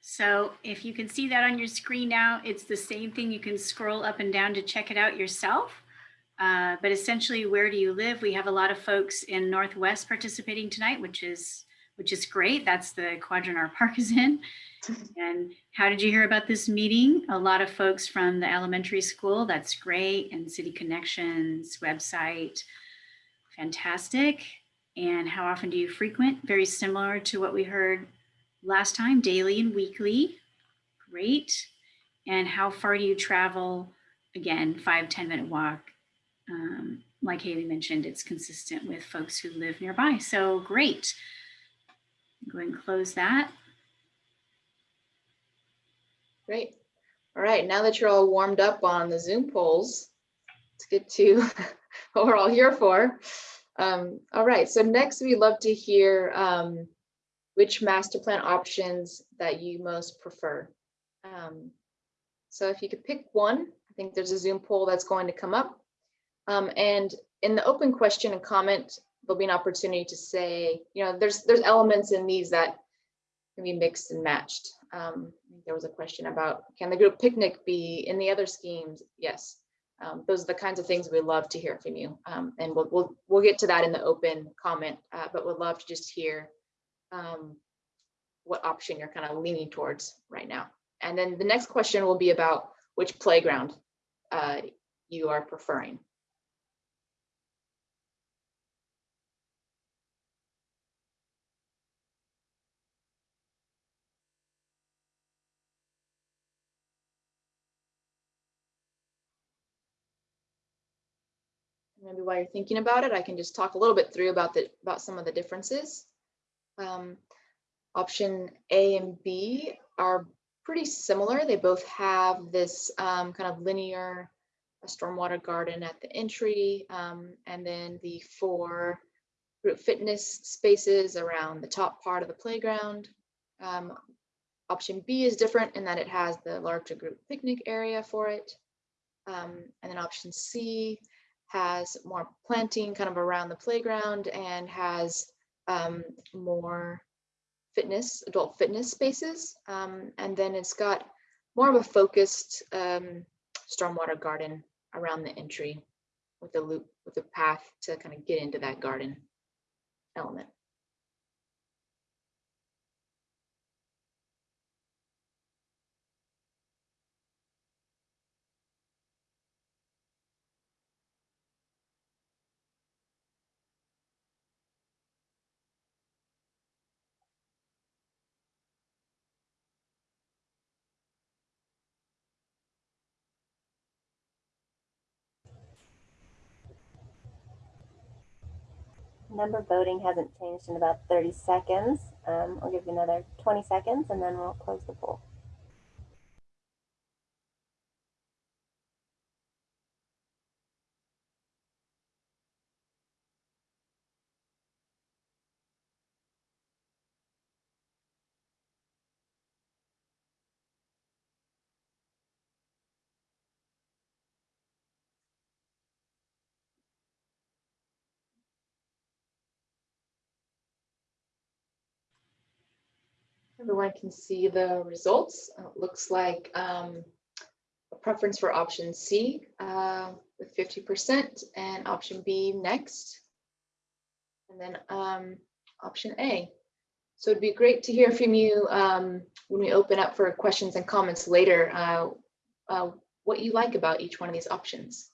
So if you can see that on your screen now, it's the same thing. You can scroll up and down to check it out yourself. Uh, but essentially, where do you live? We have a lot of folks in Northwest participating tonight, which is which is great. That's the quadrant our park is in. And how did you hear about this meeting? A lot of folks from the elementary school. That's great. And City Connections website. Fantastic. And how often do you frequent? Very similar to what we heard last time, daily and weekly. Great. And how far do you travel? Again, five ten minute walk. Um, like Haley mentioned, it's consistent with folks who live nearby. So great. Go ahead and close that. Great. All right, now that you're all warmed up on the Zoom polls, let's get to what we're all here for. Um, all right, so next we'd love to hear um, which master plan options that you most prefer. Um, so if you could pick one, I think there's a Zoom poll that's going to come up. Um, and in the open question and comment, there'll be an opportunity to say, you know, there's there's elements in these that can be mixed and matched. Um, there was a question about, can the group picnic be in the other schemes? Yes. Um, those are the kinds of things we love to hear from you. Um, and we'll, we'll, we'll get to that in the open comment, uh, but would love to just hear um, what option you're kind of leaning towards right now. And then the next question will be about which playground uh, you are preferring. While you're thinking about it, I can just talk a little bit through about the about some of the differences. Um, option A and B are pretty similar. They both have this um, kind of linear stormwater garden at the entry, um, and then the four group fitness spaces around the top part of the playground. Um, option B is different in that it has the larger group picnic area for it. Um, and then option C has more planting kind of around the playground and has um, more fitness, adult fitness spaces. Um, and then it's got more of a focused um, stormwater garden around the entry with a loop, with a path to kind of get into that garden element. Number voting hasn't changed in about 30 seconds. Um, I'll give you another 20 seconds and then we'll close the poll. Everyone can see the results. Uh, It looks like um, a preference for option C uh, with 50% and option B next. And then um, option A. So it'd be great to hear from you um, when we open up for questions and comments later, uh, uh, what you like about each one of these options.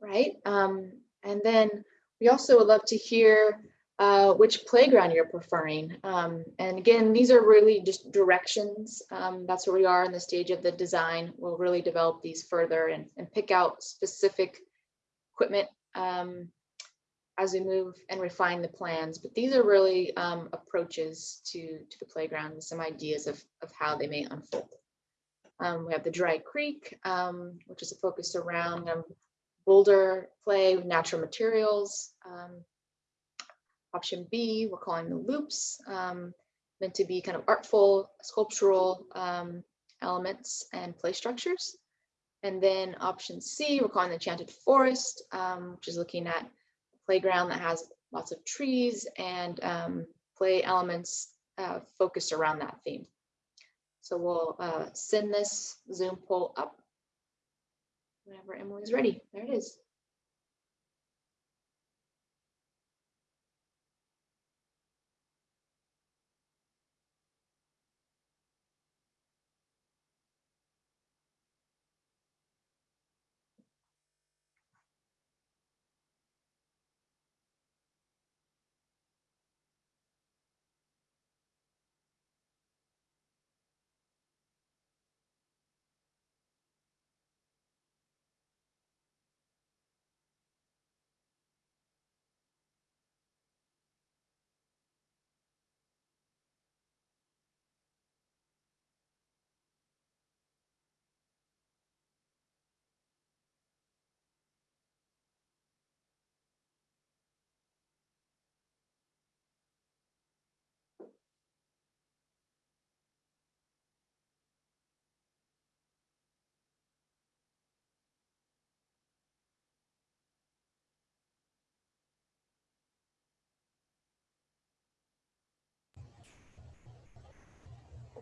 Right, um, and then we also would love to hear uh, which playground you're preferring. Um, and again, these are really just directions. Um, that's where we are in the stage of the design. We'll really develop these further and, and pick out specific equipment um, as we move and refine the plans. But these are really um, approaches to, to the playground and some ideas of, of how they may unfold. Um, we have the Dry Creek, um, which is a focus around boulder play with natural materials. Um, option B, we're calling the loops, um, meant to be kind of artful, sculptural um, elements and play structures. And then option C, we're calling the Enchanted Forest, um, which is looking at a playground that has lots of trees and um, play elements uh, focused around that theme. So we'll uh, send this Zoom poll up whenever Emily's ready. There it is.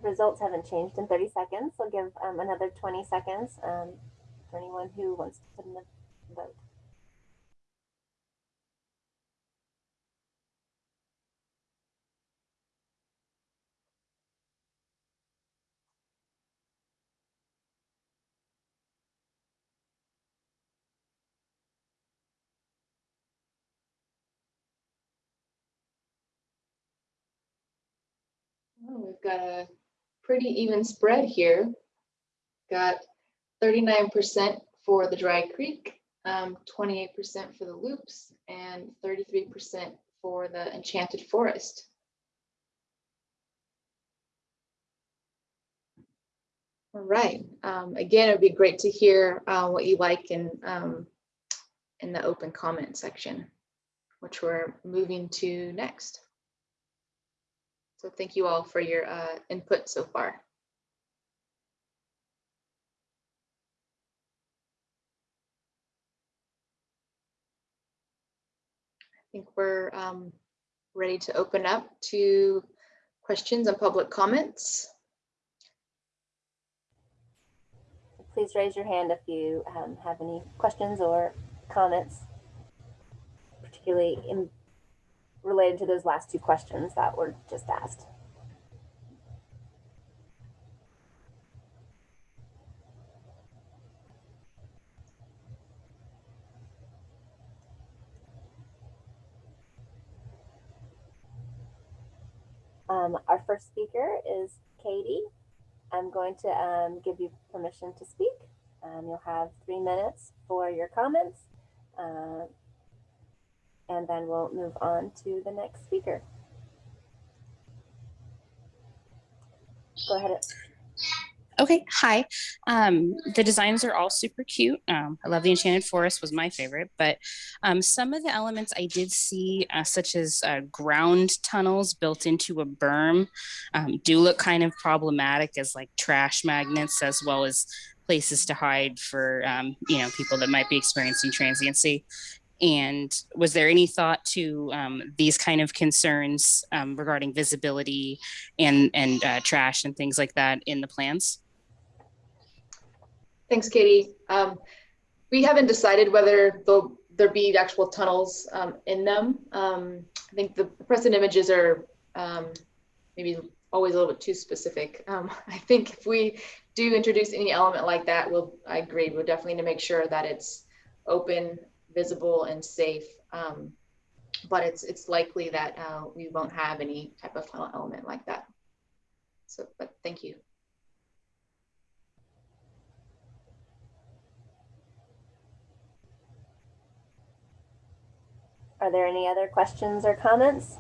Results haven't changed in 30 seconds. I'll give um, another 20 seconds um, for anyone who wants to put in the vote. We've got a pretty even spread here. Got thirty-nine percent for the Dry Creek, um, twenty-eight percent for the Loops, and thirty-three percent for the Enchanted Forest. All right, um, again, it'd be great to hear, uh, what you like in, um, in the open comment section, which we're moving to next. So thank you all for your uh, input so far. I think we're um, ready to open up to questions and public comments. Please raise your hand if you um, have any questions or comments, particularly in related to those last two questions that were just asked. Um, our first speaker is Katie. I'm going to um, give you permission to speak. Um, you'll have three minutes for your comments. Uh, and then we'll move on to the next speaker. Go ahead. Okay, hi. Um, the designs are all super cute. Um, I love the Enchanted Forest was my favorite, but um, some of the elements I did see, uh, such as uh, ground tunnels built into a berm, um, do look kind of problematic as like trash magnets as well as places to hide for um, you know people that might be experiencing transiency. And was there any thought to um, these kind of concerns um, regarding visibility and and uh, trash and things like that in the plans? Thanks, Katie. Um, we haven't decided whether there be actual tunnels um, in them. Um, I think the present images are um, maybe always a little bit too specific. I think if we do introduce any element like that, we'll, I agree, we'll definitely need to make sure that it's open, visible, and safe. Um, but it's it's likely that uh, we won't have any type of tunnel element like that. So, but thank you. Are there any other questions or comments?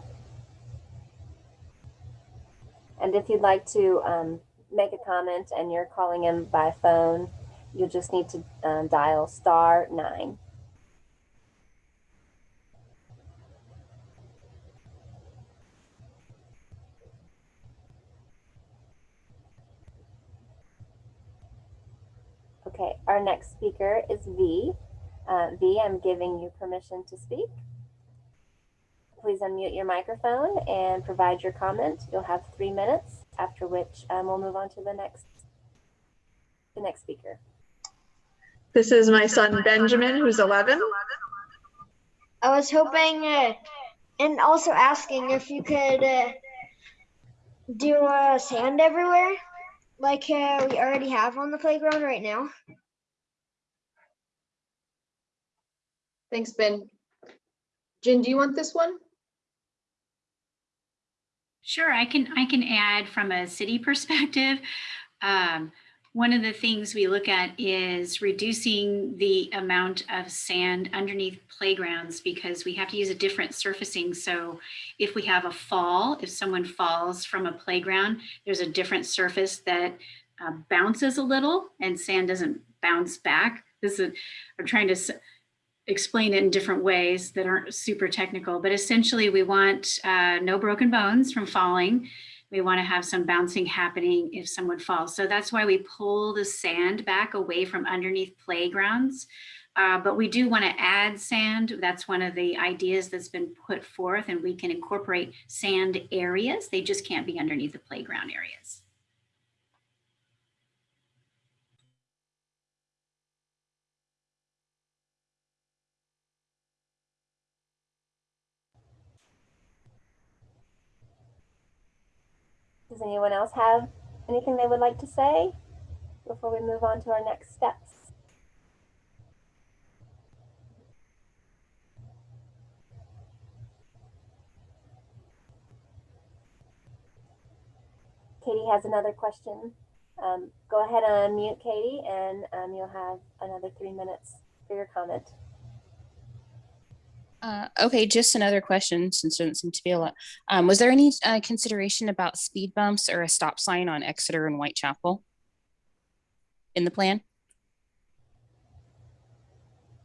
And if you'd like to um, make a comment and you're calling in by phone, you'll just need to um, dial star nine. Okay, our next speaker is V. Uh, v, I'm giving you permission to speak. Please unmute your microphone and provide your comment. You'll have three minutes, after which um, we'll move on to the next, the next speaker. This is my son Benjamin, who's 11. I was hoping uh, and also asking if you could uh, do uh, sand everywhere like uh, we already have on the playground right now. Thanks, Ben. Jen, do you want this one? Sure, I can I can add from a city perspective. Um, one of the things we look at is reducing the amount of sand underneath playgrounds because we have to use a different surfacing. So if we have a fall, if someone falls from a playground, there's a different surface that uh, bounces a little and sand doesn't bounce back. This is, I'm trying to explain it in different ways that aren't super technical, but essentially we want uh, no broken bones from falling. We want to have some bouncing happening if someone falls. So that's why we pull the sand back away from underneath playgrounds. Uh, but we do want to add sand. That's one of the ideas that's been put forth and we can incorporate sand areas. They just can't be underneath the playground areas. Does anyone else have anything they would like to say before we move on to our next steps? Katie has another question. Um, go ahead and unmute Katie and um, you'll have another three minutes for your comment. Uh, okay, just another question since there doesn't seem to be a lot. Um, was there any uh, consideration about speed bumps or a stop sign on Exeter and Whitechapel in the plan?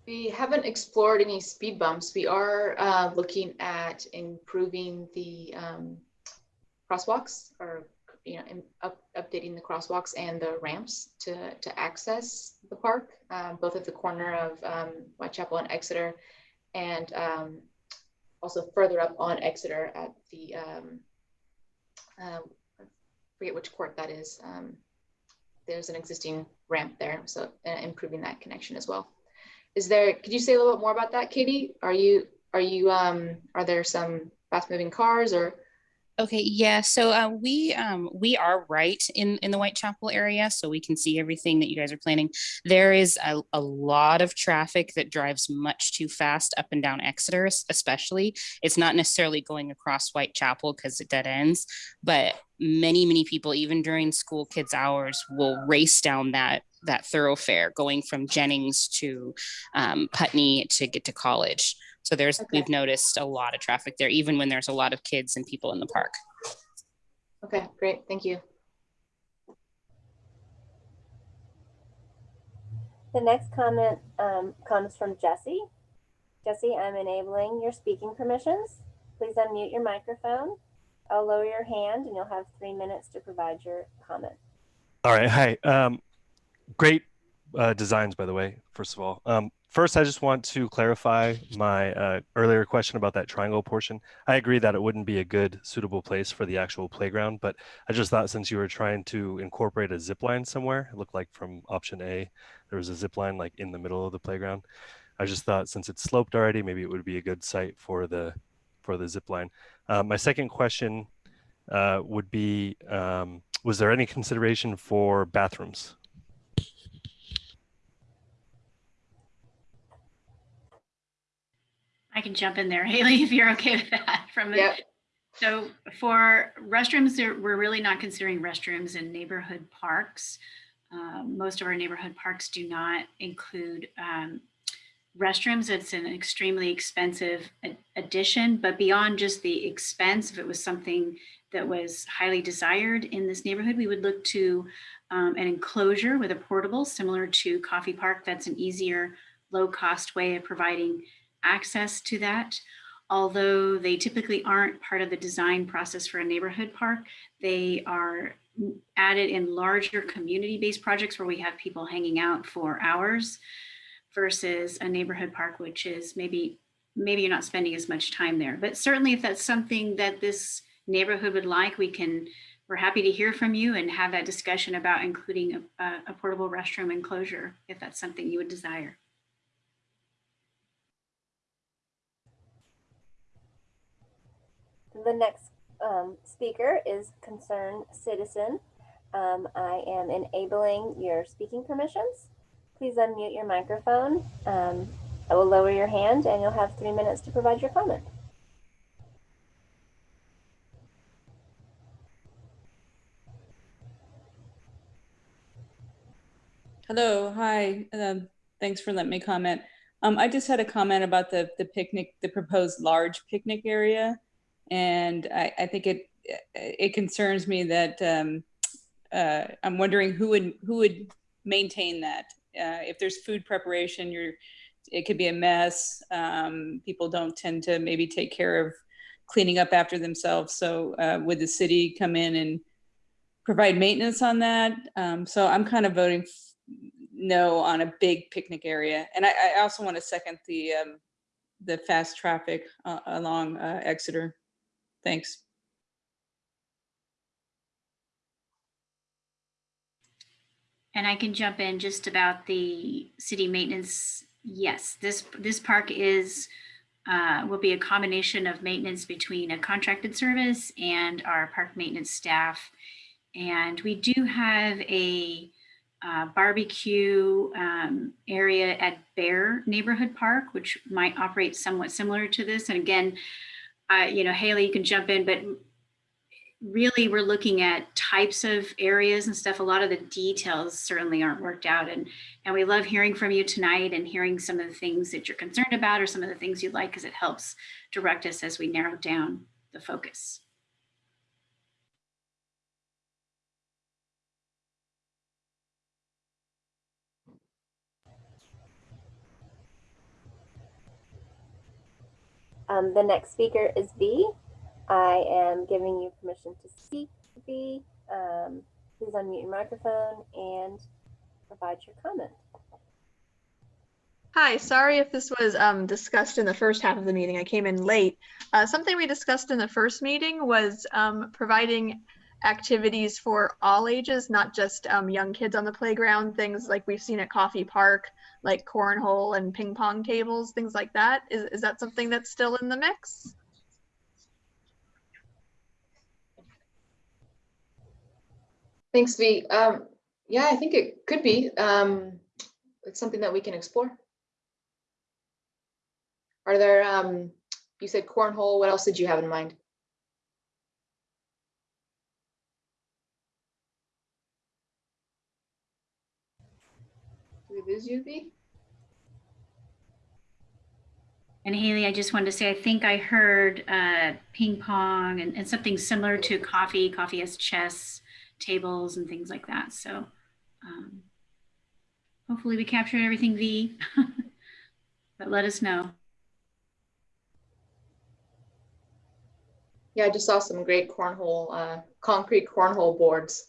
We haven't explored any speed bumps. We are uh, looking at improving the um, crosswalks or, you know, up- updating the crosswalks and the ramps to, to access the park, um, both at the corner of um, Whitechapel and Exeter, and um, also further up on Exeter at the, um, uh, forget which court that is. Um, There's an existing ramp there, so uh, improving that connection as well. Is there, could you say a little bit more about that, Katie? Are you, are you, um, are there some fast moving cars or? Okay, yeah. So uh, we um, we are right in in the Whitechapel area, so we can see everything that you guys are planning. There is a, a lot of traffic that drives much too fast up and down Exeter, especially. It's not necessarily going across Whitechapel because it dead ends, but many many people, even during school kids hours, will race down that that thoroughfare going from Jennings to um, Putney to get to college. So there's Okay. we've noticed a lot of traffic there, even when there's a lot of kids and people in the park. Okay, great, thank you. The next comment um, comes from Jesse. Jesse, I'm enabling your speaking permissions. Please unmute your microphone. I'll lower your hand and you'll have three minutes to provide your comment. All right. Hi. Um, great uh, designs, by the way, first of all. Um, first, I just want to clarify my uh, earlier question about that triangle portion. I agree that it wouldn't be a good, suitable place for the actual playground, but I just thought since you were trying to incorporate a zip line somewhere, it looked like from option A, there was a zip line like in the middle of the playground. I just thought since it's sloped already, maybe it would be a good site for the for the zip line. Uh, my second question uh, would be, um, was there any consideration for bathrooms? I can jump in there, Haley, if you're okay with that from the Yep, So for restrooms, we're really not considering restrooms in neighborhood parks. Um, Most of our neighborhood parks do not include um, restrooms. It's an extremely expensive addition, but beyond just the expense, if it was something that was highly desired in this neighborhood, we would look to um, an enclosure with a portable, similar to Coffey Park. That's an easier, low-cost way of providing access to that although they typically aren't part of the design process for a neighborhood park, they are added in larger community-based projects where we have people hanging out for hours versus a neighborhood park, which is maybe, maybe you're not spending as much time there. But certainly if that's something that this neighborhood would like, we can, we're happy to hear from you and have that discussion about including a, a- a portable restroom enclosure, if that's something you would desire. The next um, speaker is Concerned Citizen. Um, I am enabling your speaking permissions. Please unmute your microphone. Um, I will lower your hand and you'll have three minutes to provide your comment. Hello, hi. Um, thanks for letting me comment. Um, I just had a comment about the the picnic, the proposed large picnic area, and I, I think it it concerns me that um, uh, I'm wondering who would who would maintain that. Uh, if there's food preparation, you're it could be a mess. Um, people don't tend to maybe take care of cleaning up after themselves. So uh, would the city come in and provide maintenance on that? Um, so I'm kind of voting no on a big picnic area. And I, I also want to second the um, the fast traffic uh, along uh, Exeter. Thanks. And I can jump in just about the city maintenance. Yes, this, this park is uh, will be a combination of maintenance between a contracted service and our park maintenance staff. And we do have a uh, barbecue um, area at Bayer Neighborhood Park, which might operate somewhat similar to this. And again, uh, you know, Haley, you can jump in, but really we're looking at types of areas and stuff. A lot of the details certainly aren't worked out. And, and we love hearing from you tonight and hearing some of the things that you're concerned about or some of the things you like because it helps direct us as we narrow down the focus. Um, the next speaker is V. I am giving you permission to speak, V. Um, please unmute your microphone and provide your comment. Hi, sorry if this was um, discussed in the first half of the meeting. I came in late. Uh, something we discussed in the first meeting was um, providing activities for all ages, not just um, young kids on the playground, things like we've seen at Coffey Park, like cornhole and ping pong tables, things like that. Is, is that something that's still in the mix? Thanks, V. Um, yeah, I think it could be. Um, it's something that we can explore. Are there, um, you said cornhole, what else did you have in mind? Did we lose you, V? And Haley, I just wanted to say, I think I heard uh, ping pong and, and something similar to Coffey. Coffey has chess tables and things like that. So um, hopefully we captured everything V, but let us know. Yeah, I just saw some great cornhole, uh, concrete cornhole boards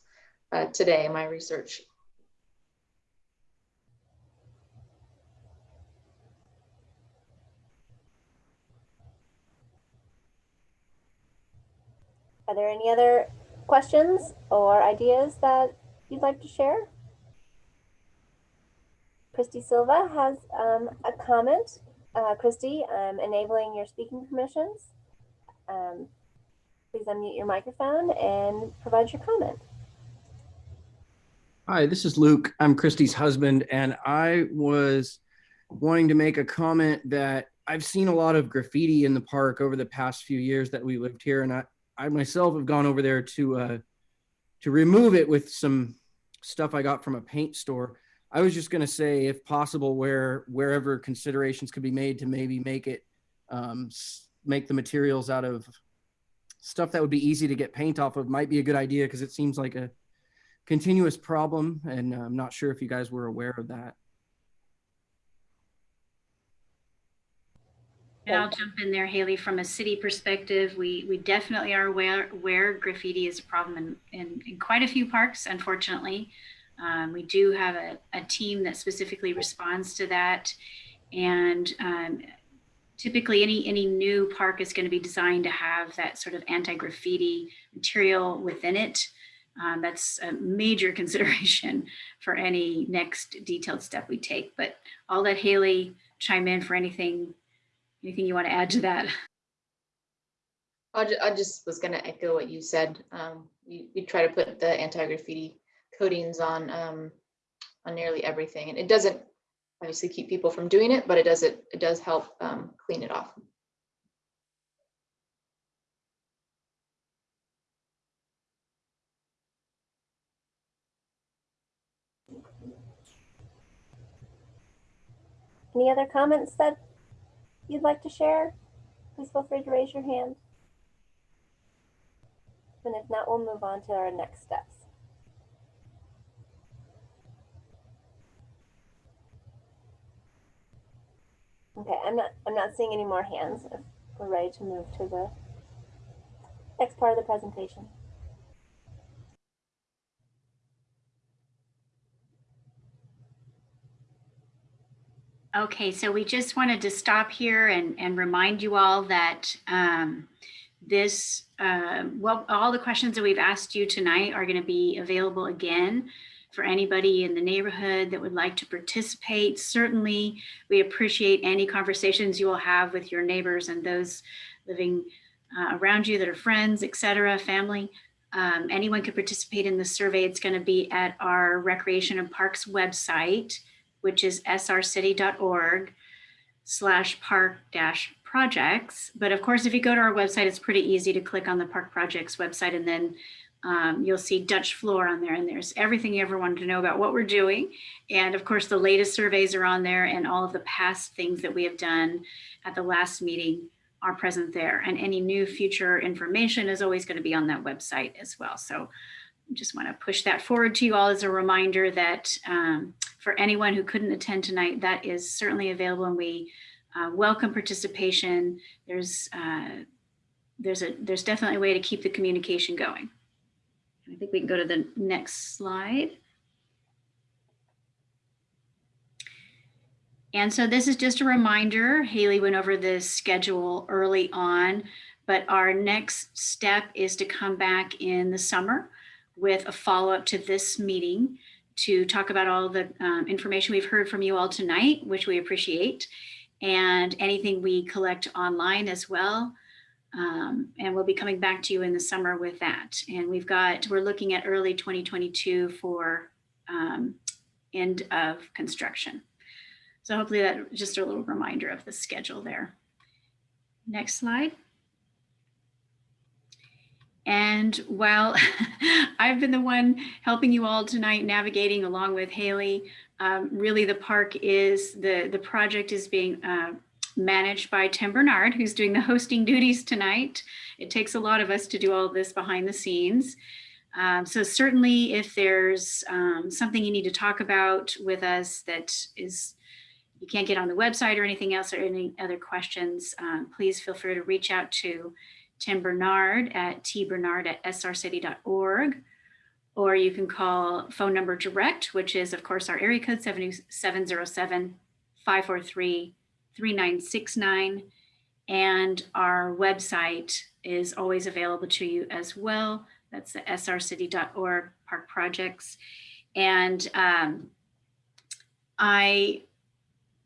uh, today in my research. Are there any other questions or ideas that you'd like to share? Christy Silva has um, a comment. Uh, Christy, I'm enabling your speaking permissions. Um, please unmute your microphone and provide your comment. Hi, this is Luke. I'm Christy's husband, and I was wanting to make a comment that I've seen a lot of graffiti in the park over the past few years that we lived here, and I, I myself have gone over there to uh, to remove it with some stuff I got from a paint store. I was just going to say, if possible, where wherever considerations could be made to maybe make it um, make the materials out of stuff that would be easy to get paint off of might be a good idea because it seems like a continuous problem, and I'm not sure if you guys were aware of that. And I'll jump in there, Haley, from a city perspective, we, we definitely are aware, aware graffiti is a problem in, in, in quite a few parks, unfortunately. Um, we do have a, a team that specifically responds to that. And um, typically any, any new park is going to be designed to have that sort of anti-graffiti material within it. Um, that's a major consideration for any next detailed step we take. But I'll let Haley chime in for anything Anything you want to add to that? I just, I just was going to echo what you said. Um, we, we try to put the anti-graffiti coatings on um, on nearly everything, and it doesn't obviously keep people from doing it, but it does it it does help um, clean it off. Any other comments that you'd like to share, please feel free to raise your hand. And if not, we'll move on to our next steps. Okay, I'm not I'm not seeing any more hands. We're ready to move to the next part of the presentation. Okay, so we just wanted to stop here and, and remind you all that um, this, uh, well, all the questions that we've asked you tonight are going to be available again for anybody in the neighborhood that would like to participate. Certainly, we appreciate any conversations you will have with your neighbors and those living uh, around you that are friends, et cetera, family. Um, anyone could participate in the survey. It's going to be at our Recreation and Parks website, which is srcity.org slash park dash projects. But of course, if you go to our website, it's pretty easy to click on the park projects website and then um, you'll see Dutch Flohr on there and there's everything you ever wanted to know about what we're doing. And of course, the latest surveys are on there and all of the past things that we have done at the last meeting are present there. And any new future information is always going to be on that website as well. So I just want to push that forward to you all as a reminder that um, for anyone who couldn't attend tonight, that is certainly available and we uh, welcome participation. There's uh, there's a there's definitely a way to keep the communication going. I think we can go to the next slide. And so this is just a reminder, Haley went over this schedule early on, but our next step is to come back in the summer with a follow-up to this meeting to talk about all the um, information we've heard from you all tonight, which we appreciate, and anything we collect online as well. Um, and we'll be coming back to you in the summer with that. And we've got, we're looking at early 2022 for um, end of construction. So hopefully that just a little reminder of the schedule there. Next slide. And while I've been the one helping you all tonight navigating along with Haley, um, really the park is, the, the project is being uh, managed by Tim Bernard, who's doing the hosting duties tonight. It takes a lot of us to do all this behind the scenes. Um, so certainly if there's um, something you need to talk about with us that is you can't get on the website or anything else or any other questions, um, please feel free to reach out to Tim Bernard at tbernard at srcity.org or you can call phone number direct, which is of course our area code 707 543 3969. And our website is always available to you as well. That's the srcity.org park projects. And um, I,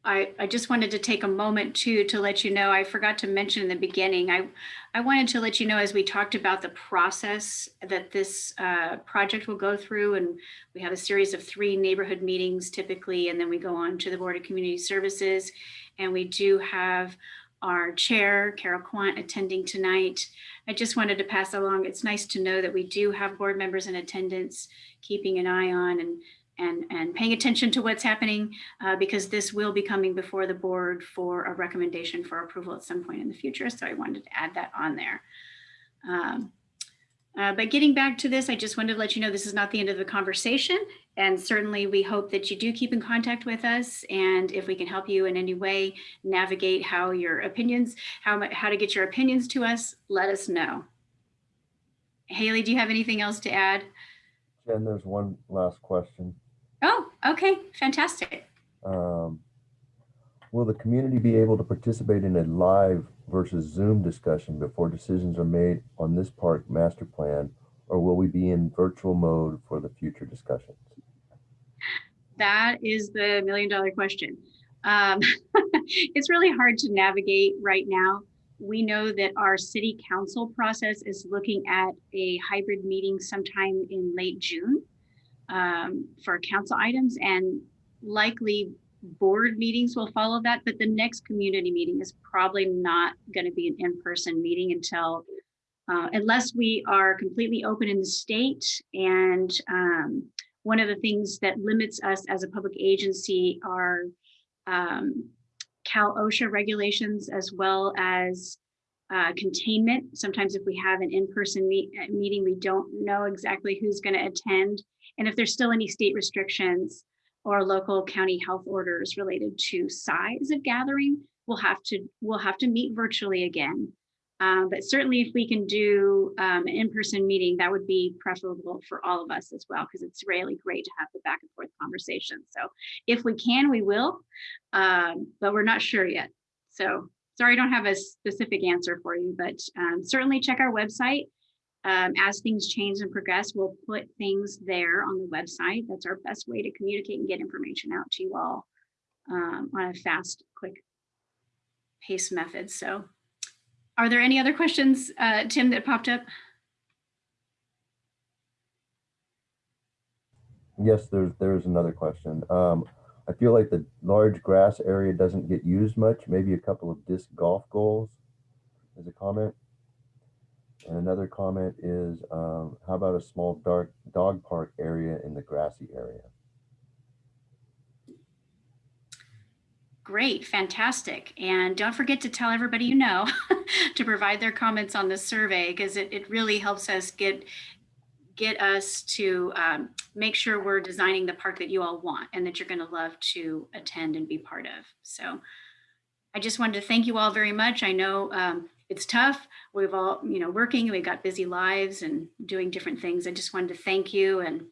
I, I just wanted to take a moment too to let you know, I forgot to mention in the beginning, I, I wanted to let you know as we talked about the process that this uh, project will go through and we have a series of three neighborhood meetings typically and then we go on to the Board of Community Services and we do have our chair, Carol Quant, attending tonight. I just wanted to pass along. It's nice to know that we do have board members in attendance, keeping an eye on and and, and paying attention to what's happening uh, because this will be coming before the board for a recommendation for approval at some point in the future. So I wanted to add that on there. Um, uh, but getting back to this, I just wanted to let you know this is not the end of the conversation. And certainly we hope that you do keep in contact with us. And if we can help you in any way navigate how your opinions, how, how to get your opinions to us, let us know. Haley, do you have anything else to add? Jen, there's one last question. Oh, okay, fantastic. Um, will the community be able to participate in a live versus Zoom discussion before decisions are made on this park master plan, or will we be in virtual mode for the future discussions? That is the million dollar question. Um, it's really hard to navigate right now. We know that our city council process is looking at a hybrid meeting sometime in late June um, for council items and likely board meetings will follow that, but the next community meeting is probably not going to be an in-person meeting until uh, unless we are completely open in the state. And um, one of the things that limits us as a public agency are um, Cal OSHA regulations as well as uh, containment. Sometimes if we have an in-person meet, uh, meeting, we don't know exactly who's going to attend. And if there's still any state restrictions, or local county health orders related to size of gathering, we'll have to we'll have to meet virtually again. Um, but certainly if we can do um, an in-person meeting, that would be preferable for all of us as well, because it's really great to have the back and forth conversation. So if we can, we will, um, but we're not sure yet. So sorry, I don't have a specific answer for you, but um, certainly check our website um, as things change and progress, we'll put things there on the website. That's our best way to communicate and get information out to you all um, on a fast, quick pace method. So are there any other questions, uh, Tim, that popped up? Yes, there's, there's another question. Um, I feel like the large grass area doesn't get used much, maybe a couple of disc golf goals as a comment. And another comment is, um, how about a small dark dog park area in the grassy area? Great, fantastic. And don't forget to tell everybody you know to provide their comments on the survey because it, it really helps us get get us to um, make sure we're designing the park that you all want and that you're going to love to attend and be part of. So I just wanted to thank you all very much. I know um, it's tough. We've all, you know, working, we've got busy lives and doing different things. I just wanted to thank you and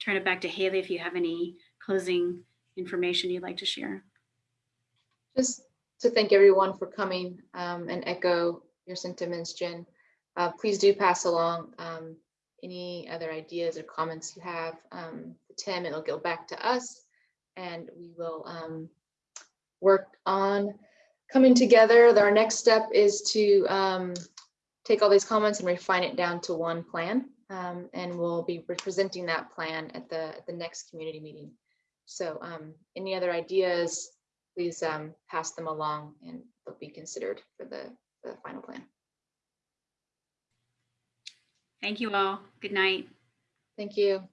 turn it back to Haley if you have any closing information you'd like to share. Just to thank everyone for coming um, and echo your sentiments, Jen. Uh, please do pass along um, any other ideas or comments you have um, Tim. It'll go back to us and we will um, work on coming together. Our next step is to um, take all these comments and refine it down to one plan. Um, and we'll be presenting that plan at the, at the next community meeting. So um, any other ideas, please um, pass them along and they'll be considered for the, the final plan. Thank you all. Good night. Thank you.